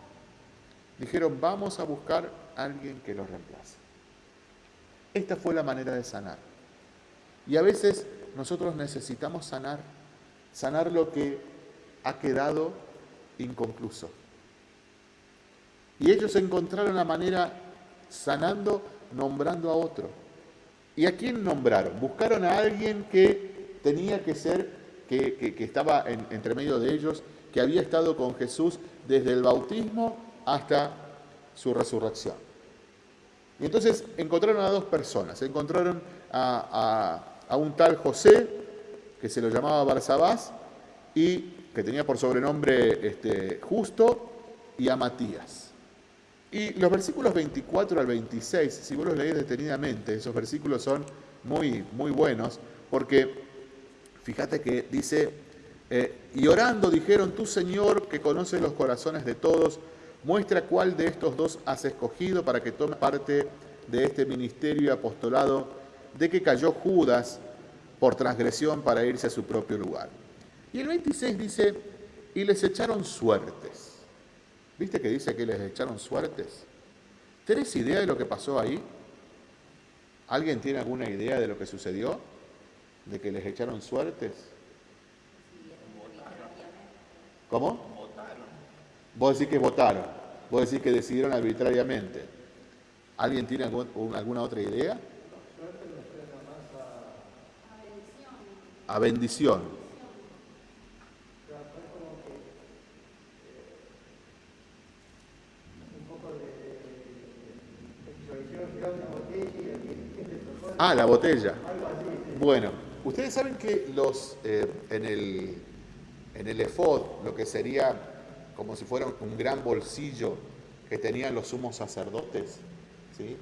Dijeron, vamos a buscar alguien que los reemplace. Esta fue la manera de sanar. Y a veces nosotros necesitamos sanar, sanar lo que ha quedado inconcluso. Y ellos encontraron la manera sanando, nombrando a otro. ¿Y a quién nombraron? Buscaron a alguien que tenía que ser, que, estaba entre medio de ellos, que había estado con Jesús desde el bautismo hasta su resurrección. Y entonces encontraron a dos personas. Encontraron a, un tal José, que se lo llamaba Barsabás, y que tenía por sobrenombre este, Justo, y a Matías. Y los versículos 24 al 26, si vos los leéis detenidamente, esos versículos son muy, muy buenos, porque fíjate que dice, eh, y orando dijeron, tú Señor, que conoces los corazones de todos, muestra cuál de estos dos has escogido para que tome parte de este ministerio y apostolado de que cayó Judas por transgresión para irse a su propio lugar. Y el 26 dice, y les echaron suertes. ¿Viste que dice que les echaron suertes? ¿Tenés idea de lo que pasó ahí? ¿Alguien tiene alguna idea de lo que sucedió? ¿De que les echaron suertes? ¿Cómo? Vos decís que votaron, vos decís que decidieron arbitrariamente. ¿Alguien tiene alguna otra idea? A bendición. Ah, la botella. Bueno, ustedes saben que los eh, en el en el efod, lo que sería como si fuera un gran bolsillo que tenían los sumos sacerdotes, ¿sí?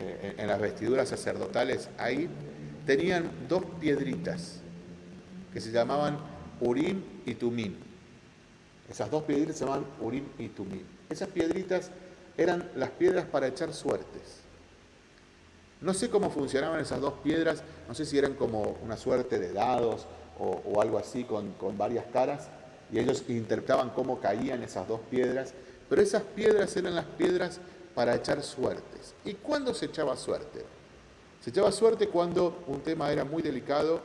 Eh, en las vestiduras sacerdotales, ahí tenían dos piedritas que se llamaban Urim y Tumim. Esas dos piedritas se llamaban Urim y Tumim. Esas piedritas eran las piedras para echar suertes. No sé cómo funcionaban esas dos piedras, no sé si eran como una suerte de dados o, algo así con, varias caras, y ellos interpretaban cómo caían esas dos piedras, pero esas piedras eran las piedras para echar suertes. ¿Y cuándo se echaba suerte? Se echaba suerte cuando un tema era muy delicado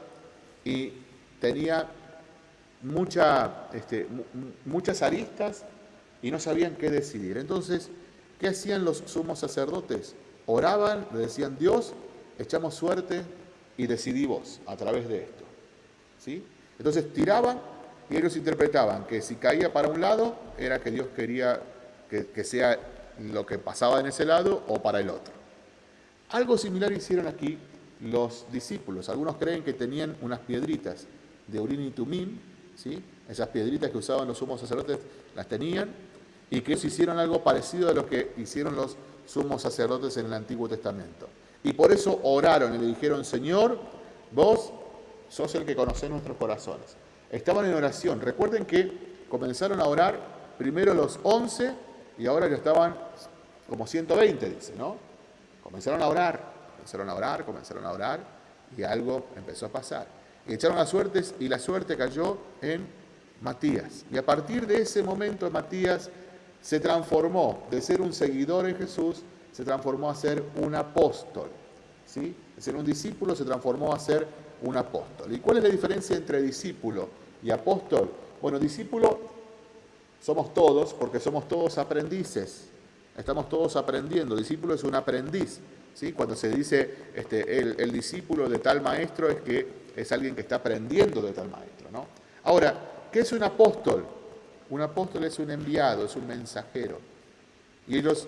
y tenía este, muchas aristas y no sabían qué decidir. Entonces, ¿qué hacían los sumos sacerdotes? Oraban, le decían, Dios, echamos suerte y decidimos a través de esto. ¿Sí? Entonces tiraban y ellos interpretaban que si caía para un lado era que Dios quería que, sea lo que pasaba en ese lado o para el otro. Algo similar hicieron aquí los discípulos. Algunos creen que tenían unas piedritas de Urín y Tumín, ¿sí? esas piedritas que usaban los sumos sacerdotes las tenían, y que ellos hicieron algo parecido a lo que hicieron los sumos sacerdotes en el Antiguo Testamento. Y por eso oraron y le dijeron, Señor, vos sos el que conoce nuestros corazones. Estaban en oración. Recuerden que comenzaron a orar primero los once y ahora ya estaban como 120, dice, ¿no? Comenzaron a orar, comenzaron a orar, comenzaron a orar y algo empezó a pasar. Y echaron las suertes y la suerte cayó en Matías. Y a partir de ese momento Matías se transformó de ser un seguidor en Jesús, se transformó a ser un apóstol. ¿sí? De ser un discípulo se transformó a ser un apóstol. ¿Y cuál es la diferencia entre discípulo y apóstol? Bueno, discípulo somos todos porque somos todos aprendices. Estamos todos aprendiendo. Discípulo es un aprendiz. ¿sí? Cuando se dice este, el, discípulo de tal maestro es que es alguien que está aprendiendo de tal maestro. ¿no? Ahora, ¿qué es un apóstol? Un apóstol es un enviado, es un mensajero. Y ellos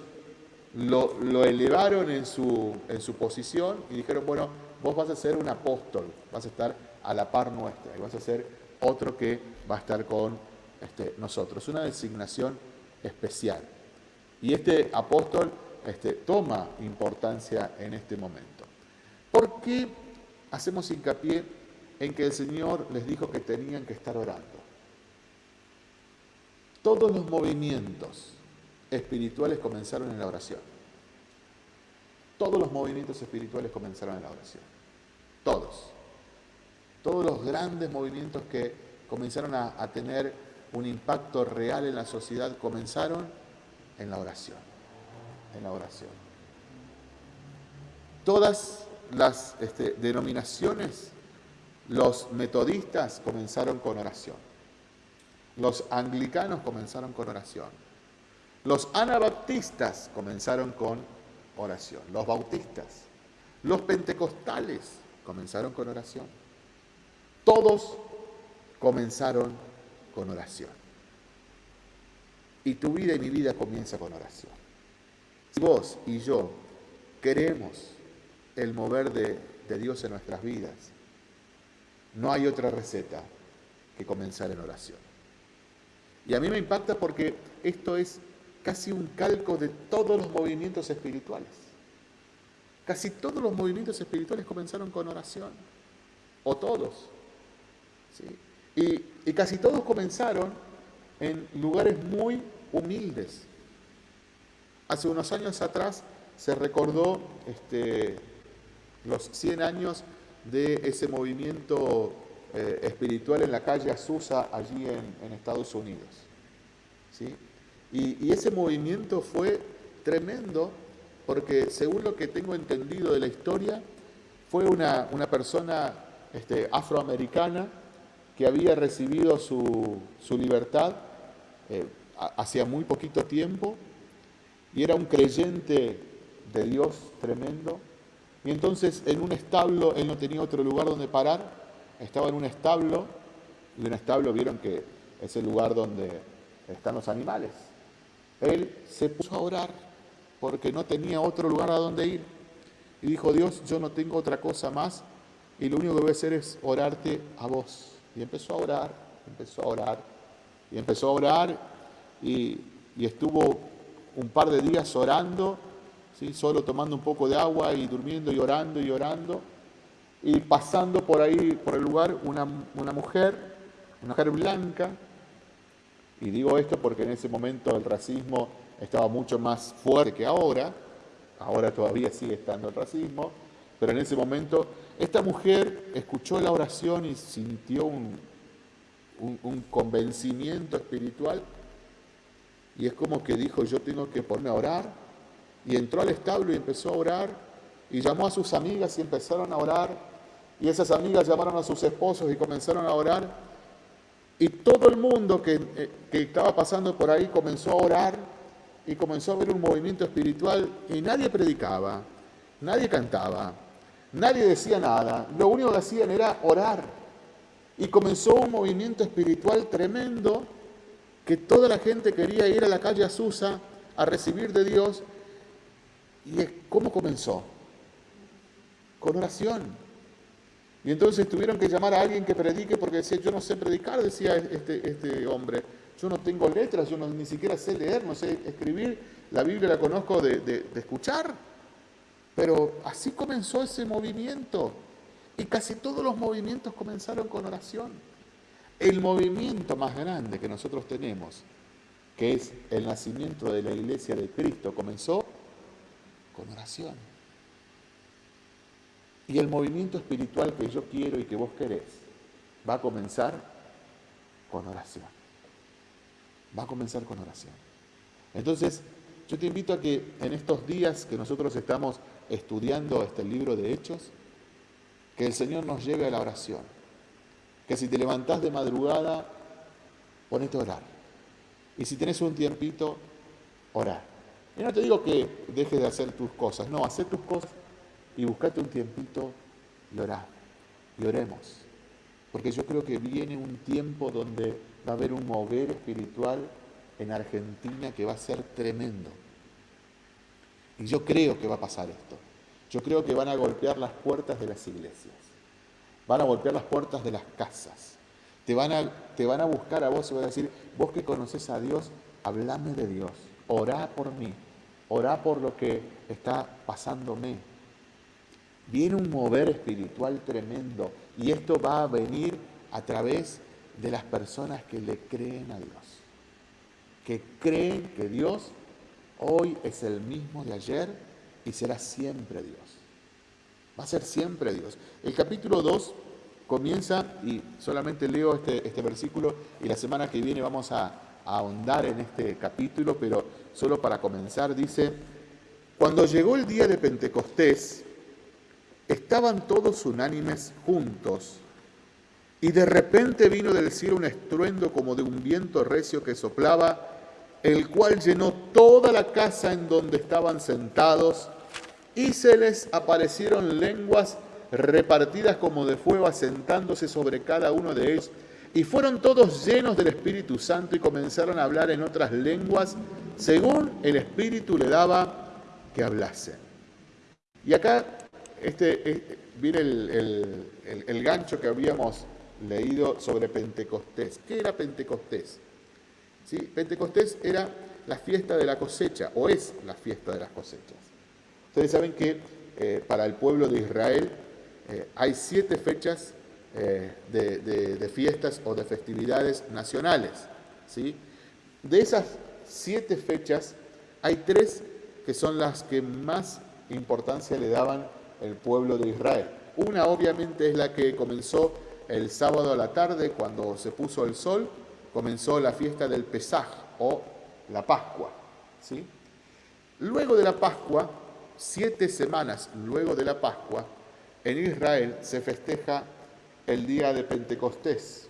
lo, elevaron en su, en su posición y dijeron, bueno, vos vas a ser un apóstol, vas a estar a la par nuestra y vas a ser otro que va a estar con este, nosotros. Una designación especial. Y este apóstol este, toma importancia en este momento. ¿Por qué hacemos hincapié en que el Señor les dijo que tenían que estar orando? Todos los movimientos espirituales comenzaron en la oración. Todos los movimientos espirituales comenzaron en la oración. Todos. Todos los grandes movimientos que comenzaron a, tener un impacto real en la sociedad comenzaron en la oración. En la oración. Todas las este, denominaciones, los metodistas comenzaron con oración. Los anglicanos comenzaron con oración. Los anabaptistas comenzaron con oración. Los bautistas. Los pentecostales comenzaron con oración. Todos comenzaron con oración. Y tu vida y mi vida comienza con oración. Si vos y yo queremos el mover de, de Dios en nuestras vidas, no hay otra receta que comenzar en oración. Y a mí me impacta porque esto es casi un calco de todos los movimientos espirituales. Casi todos los movimientos espirituales comenzaron con oración, o todos. Y, y casi todos comenzaron en lugares muy humildes. Hace unos años atrás se recordó este, los 100 años de ese movimiento eh, espiritual en la calle Azusa, allí en, Estados Unidos. ¿sí? Y, ese movimiento fue tremendo porque, según lo que tengo entendido de la historia, fue una, una persona este, afroamericana que había recibido su, libertad eh, hacía muy poquito tiempo y era un creyente de Dios tremendo. Y entonces en un establo, él no tenía otro lugar donde parar, estaba en un establo, y un establo vieron que es el lugar donde están los animales. Él se puso a orar porque no tenía otro lugar a donde ir. Y dijo, Dios, yo no tengo otra cosa más y lo único que voy a hacer es orarte a vos. Y empezó a orar, empezó a orar, y empezó a orar y, estuvo un par de días orando, ¿sí? solo tomando un poco de agua y durmiendo y orando y orando. Y pasando por ahí, por el lugar, una, una mujer, una mujer blanca, y digo esto porque en ese momento el racismo estaba mucho más fuerte que ahora, ahora todavía sigue estando el racismo, pero en ese momento esta mujer escuchó la oración y sintió un, un, convencimiento espiritual. Y es como que dijo, yo tengo que ponerme a orar y entró al establo y empezó a orar. Y llamó a sus amigas y empezaron a orar y esas amigas llamaron a sus esposos y comenzaron a orar y todo el mundo que, eh, que, estaba pasando por ahí comenzó a orar y comenzó a ver un movimiento espiritual y nadie predicaba, nadie cantaba, nadie decía nada. Lo único que hacían era orar. Y comenzó un movimiento espiritual tremendo que toda la gente quería ir a la calle Azusa a recibir de Dios. ¿Y cómo comenzó? Con oración. Y entonces tuvieron que llamar a alguien que predique porque decía, yo no sé predicar, decía este, este hombre. Yo no tengo letras, yo no, ni siquiera sé leer, no sé escribir. La Biblia la conozco de, de escuchar. Pero así comenzó ese movimiento. Y casi todos los movimientos comenzaron con oración. El movimiento más grande que nosotros tenemos, que es el nacimiento de la iglesia de Cristo, comenzó con oración. Y el movimiento espiritual que yo quiero y que vos querés va a comenzar con oración. Va a comenzar con oración. Entonces, yo te invito a que en estos días que nosotros estamos estudiando este libro de Hechos, que el Señor nos lleve a la oración. Que si te levantás de madrugada, ponete a orar. Y si tenés un tiempito, orar. Y no te digo que dejes de hacer tus cosas, no, haz tus cosas y buscate un tiempito y orar. Y oremos. Porque yo creo que viene un tiempo donde va a haber un mover espiritual en Argentina que va a ser tremendo. Y yo creo que va a pasar esto. Yo creo que van a golpear las puertas de las iglesias. Van a golpear las puertas de las casas. Te van a, te van a buscar a vos y van a decir, vos que conoces a Dios, hablame de Dios. Orá por mí. Orá por lo que está pasándome. Viene un mover espiritual tremendo y esto va a venir a través de las personas que le creen a Dios. Que creen que Dios hoy es el mismo de ayer y será siempre Dios. Va a ser siempre Dios. El capítulo 2 comienza, y solamente leo este, este versículo, y la semana que viene vamos a, a ahondar en este capítulo, pero solo para comenzar, dice, cuando llegó el día de Pentecostés, estaban todos unánimes juntos, y de repente vino del cielo un estruendo como de un viento recio que soplaba, el cual llenó toda la casa en donde estaban sentados, y se les aparecieron lenguas repartidas como de fuego, asentándose sobre cada uno de ellos. Y fueron todos llenos del Espíritu Santo y comenzaron a hablar en otras lenguas, según el Espíritu le daba que hablasen. Y acá este, este viene el, gancho que habíamos leído sobre Pentecostés. ¿Qué era Pentecostés? ¿Sí? Pentecostés era la fiesta de la cosecha, o es la fiesta de las cosechas. Ustedes saben que eh, para el pueblo de Israel eh, hay siete fechas eh, de, fiestas o de festividades nacionales. ¿sí? De esas siete fechas, hay tres que son las que más importancia le daban el pueblo de Israel. Una obviamente es la que comenzó el sábado a la tarde, cuando se puso el sol, comenzó la fiesta del Pesaj o la Pascua. ¿sí? Luego de la Pascua siete semanas luego de la Pascua, en Israel se festeja el día de Pentecostés,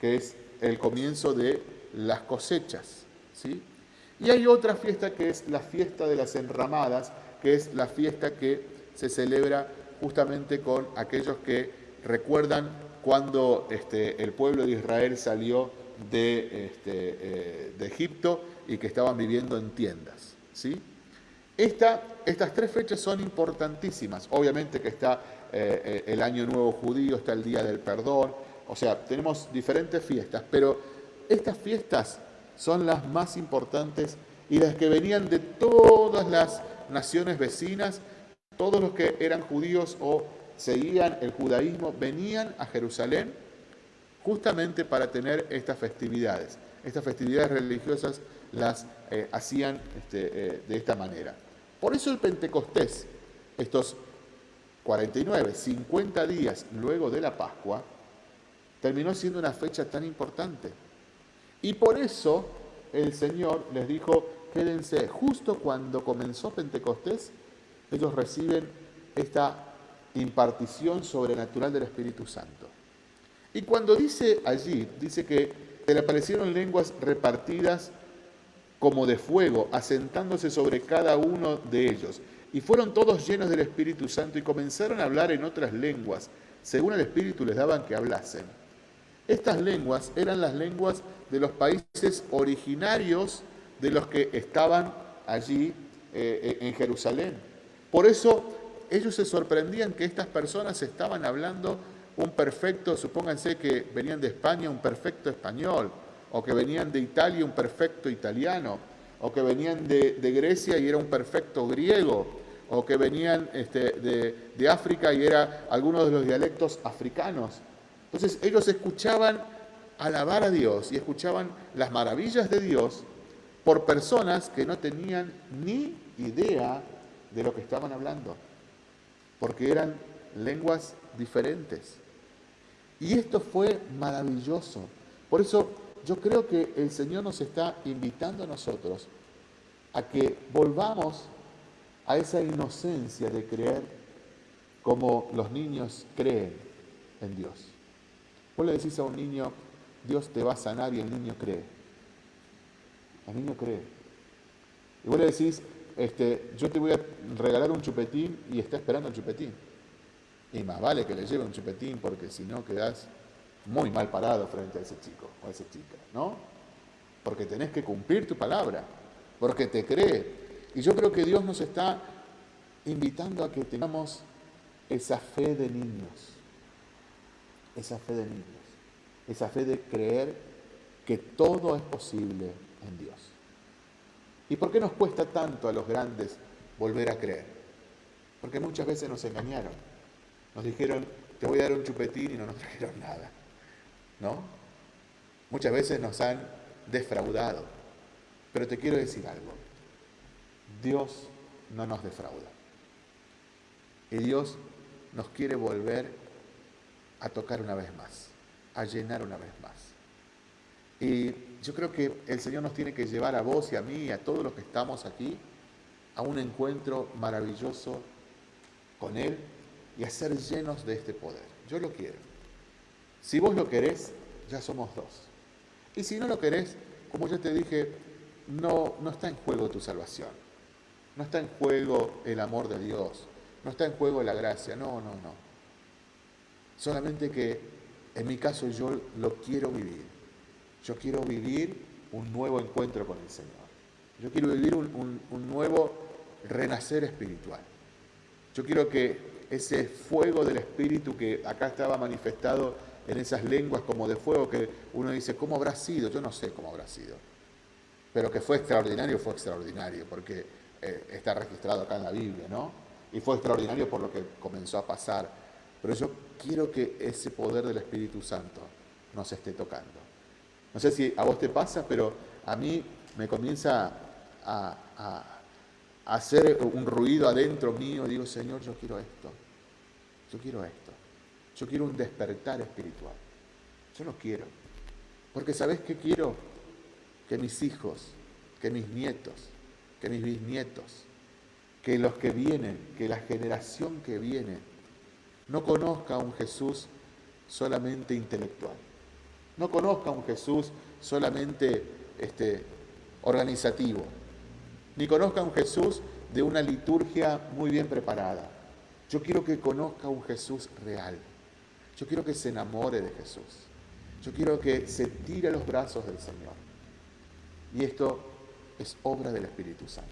que es el comienzo de las cosechas. ¿sí? Y hay otra fiesta que es la fiesta de las enramadas, que es la fiesta que se celebra justamente con aquellos que recuerdan cuando este, el pueblo de Israel salió de, este, eh, de Egipto y que estaban viviendo en tiendas. ¿sí? estas tres fechas son importantísimas. Obviamente que está eh, eh, el Año Nuevo Judío, está el Día del Perdón, o sea, tenemos diferentes fiestas, pero estas fiestas son las más importantes y las que venían de todas las naciones vecinas, todos los que eran judíos o seguían el judaísmo, venían a Jerusalén justamente para tener estas festividades. Estas festividades religiosas las eh, hacían este, de esta manera. Por eso el Pentecostés, estos 49, 50 días luego de la Pascua, terminó siendo una fecha tan importante. Y por eso el Señor les dijo, quédense, justo cuando comenzó Pentecostés, ellos reciben esta impartición sobrenatural del Espíritu Santo. Y cuando dice allí, dice que se le aparecieron lenguas repartidas como de fuego, asentándose sobre cada uno de ellos. Y fueron todos llenos del Espíritu Santo y comenzaron a hablar en otras lenguas, según el Espíritu les daban que hablasen. Estas lenguas eran las lenguas de los países originarios de los que estaban allí eh, en Jerusalén. Por eso ellos se sorprendían que estas personas estaban hablando un perfecto, supónganse que venían de España, un perfecto español, o que venían de Italia un perfecto italiano, o que venían de, Grecia y era un perfecto griego, o que venían este, de, África y era algunos de los dialectos africanos. Entonces ellos escuchaban alabar a Dios y escuchaban las maravillas de Dios por personas que no tenían ni idea de lo que estaban hablando, porque eran lenguas diferentes. Y esto fue maravilloso. Por eso yo creo que el Señor nos está invitando a nosotros a que volvamos a esa inocencia de creer como los niños creen en Dios. Vos le decís a un niño, Dios te va a sanar y el niño cree. El niño cree. Y vos le decís, este, yo te voy a regalar un chupetín y está esperando el chupetín. Y más vale que le lleve un chupetín porque si no quedás muy mal parado frente a ese chico o a esa chica, ¿no? Porque tenés que cumplir tu palabra, porque te cree. Y yo creo que Dios nos está invitando a que tengamos esa fe de niños, esa fe de niños, esa fe de creer que todo es posible en Dios. ¿Y por qué nos cuesta tanto a los grandes volver a creer? Porque muchas veces nos engañaron. Nos dijeron, te voy a dar un chupetín y no nos trajeron nada. ¿No? Muchas veces nos han defraudado. Pero te quiero decir algo. Dios no nos defrauda. Y Dios nos quiere volver a tocar una vez más, a llenar una vez más. Y yo creo que el Señor nos tiene que llevar a vos y a mí y a todos los que estamos aquí a un encuentro maravilloso con Él y a ser llenos de este poder. Yo lo quiero. Si vos lo querés, ya somos dos. Y si no lo querés, como ya te dije, no, no está en juego tu salvación. No está en juego el amor de Dios. No está en juego la gracia. No, no, no. Solamente que en mi caso yo lo quiero vivir. Yo quiero vivir un nuevo encuentro con el Señor. Yo quiero vivir un, nuevo renacer espiritual. Yo quiero que ese fuego del Espíritu que acá estaba manifestado en esas lenguas como de fuego que uno dice, ¿cómo habrá sido? Yo no sé cómo habrá sido. Pero que fue extraordinario, fue extraordinario, porque eh, está registrado acá en la Biblia, ¿no? Y fue extraordinario por lo que comenzó a pasar. Pero yo quiero que ese poder del Espíritu Santo nos esté tocando. No sé si a vos te pasa, pero a mí me comienza a hacer un ruido adentro mío, digo, Señor, yo quiero esto, yo quiero esto, yo quiero un despertar espiritual, yo lo quiero, porque ¿sabes qué quiero? Que mis hijos, que mis nietos, que mis bisnietos, que los que vienen, que la generación que viene, no conozca a un Jesús solamente intelectual, no conozca un Jesús solamente este, organizativo, ni conozca un Jesús de una liturgia muy bien preparada. Yo quiero que conozca un Jesús real. Yo quiero que se enamore de Jesús. Yo quiero que se tire a los brazos del Señor. Y esto es obra del Espíritu Santo.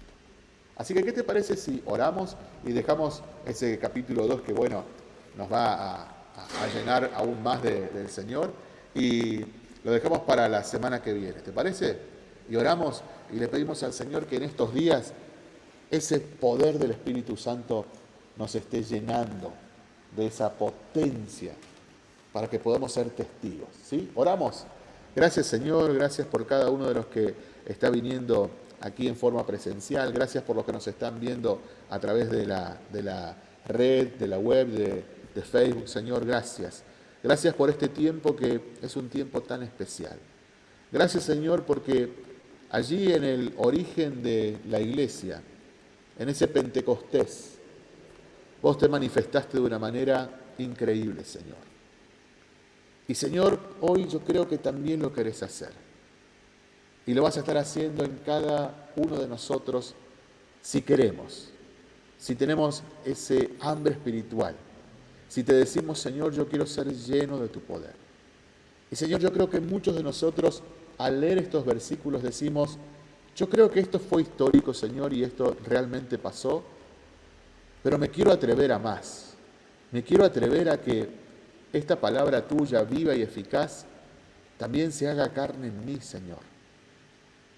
Así que, ¿qué te parece si oramos y dejamos ese capítulo 2 que, bueno, nos va a, llenar aún más del Señor y lo dejamos para la semana que viene? ¿Te parece? Y oramos y le pedimos al Señor que en estos días ese poder del Espíritu Santo nos esté llenando de esa potencia para que podamos ser testigos. ¿sí? Oramos. Gracias Señor, gracias por cada uno de los que está viniendo aquí en forma presencial, gracias por los que nos están viendo a través de la, de la red, de la web, de, de Facebook. Señor, gracias. Gracias por este tiempo que es un tiempo tan especial. Gracias Señor porque allí en el origen de la iglesia, en ese Pentecostés, vos te manifestaste de una manera increíble, Señor. Y Señor, hoy yo creo que también lo querés hacer. Y lo vas a estar haciendo en cada uno de nosotros si queremos, si tenemos ese hambre espiritual, si te decimos, Señor, yo quiero ser lleno de tu poder. Y Señor, yo creo que muchos de nosotros al leer estos versículos decimos, yo creo que esto fue histórico, Señor, y esto realmente pasó, pero me quiero atrever a más. Me quiero atrever a que esta palabra tuya, viva y eficaz, también se haga carne en mí, Señor.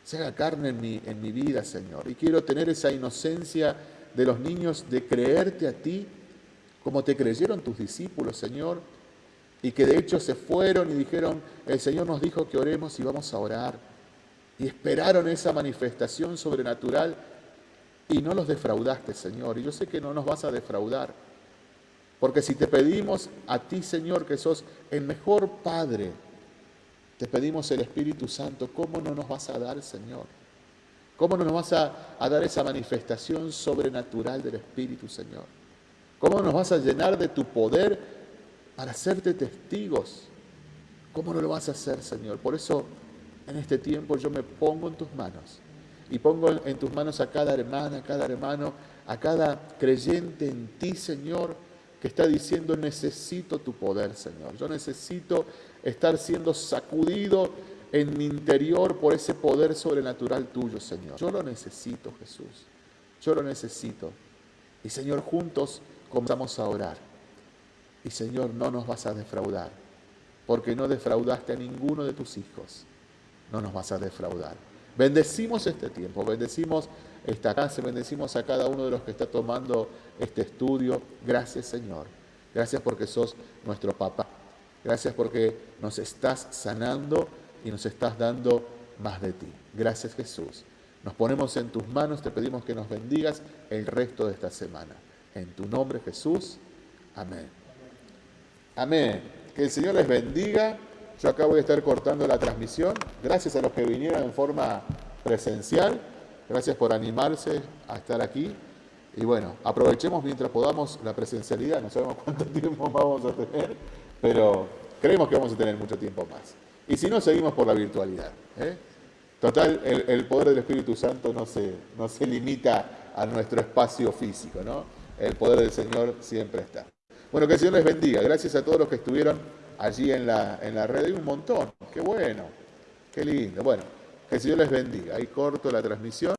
Se haga carne en mi, en mi vida, Señor. Y quiero tener esa inocencia de los niños de creerte a ti como te creyeron tus discípulos, Señor, y que de hecho se fueron y dijeron, el Señor nos dijo que oremos y vamos a orar. Y esperaron esa manifestación sobrenatural y no los defraudaste, Señor. Y yo sé que no nos vas a defraudar. Porque si te pedimos a ti, Señor, que sos el mejor Padre, te pedimos el Espíritu Santo, ¿cómo no nos vas a dar, Señor? ¿Cómo no nos vas a, a dar esa manifestación sobrenatural del Espíritu, Señor? ¿Cómo nos vas a llenar de tu poder para hacerte testigos? ¿Cómo no lo vas a hacer, Señor? Por eso, en este tiempo yo me pongo en tus manos y pongo en tus manos a cada hermana, a cada hermano, a cada creyente en ti, Señor, que está diciendo, necesito tu poder, Señor. Yo necesito estar siendo sacudido en mi interior por ese poder sobrenatural tuyo, Señor. Yo lo necesito, Jesús. Yo lo necesito. Y Señor, juntos comenzamos a orar. Y Señor, no nos vas a defraudar, porque no defraudaste a ninguno de tus hijos. No nos vas a defraudar. Bendecimos este tiempo, bendecimos esta casa, bendecimos a cada uno de los que está tomando este estudio. Gracias Señor. Gracias porque sos nuestro papá. Gracias porque nos estás sanando y nos estás dando más de ti. Gracias Jesús. Nos ponemos en tus manos, te pedimos que nos bendigas el resto de esta semana. En tu nombre Jesús. Amén. Amén. Que el Señor les bendiga. Yo acá voy a estar cortando la transmisión. Gracias a los que vinieron en forma presencial. Gracias por animarse a estar aquí. Y bueno, aprovechemos mientras podamos la presencialidad. No sabemos cuánto tiempo vamos a tener, pero creemos que vamos a tener mucho tiempo más. Y si no, seguimos por la virtualidad. ¿eh? Total, el, poder del Espíritu Santo no se, no se limita a nuestro espacio físico, ¿no? El poder del Señor siempre está. Bueno, que el Señor les bendiga. Gracias a todos los que estuvieron allí en la, en la red. Hay un montón. Qué bueno. Qué lindo. Bueno, que el Señor les bendiga. Ahí corto la transmisión.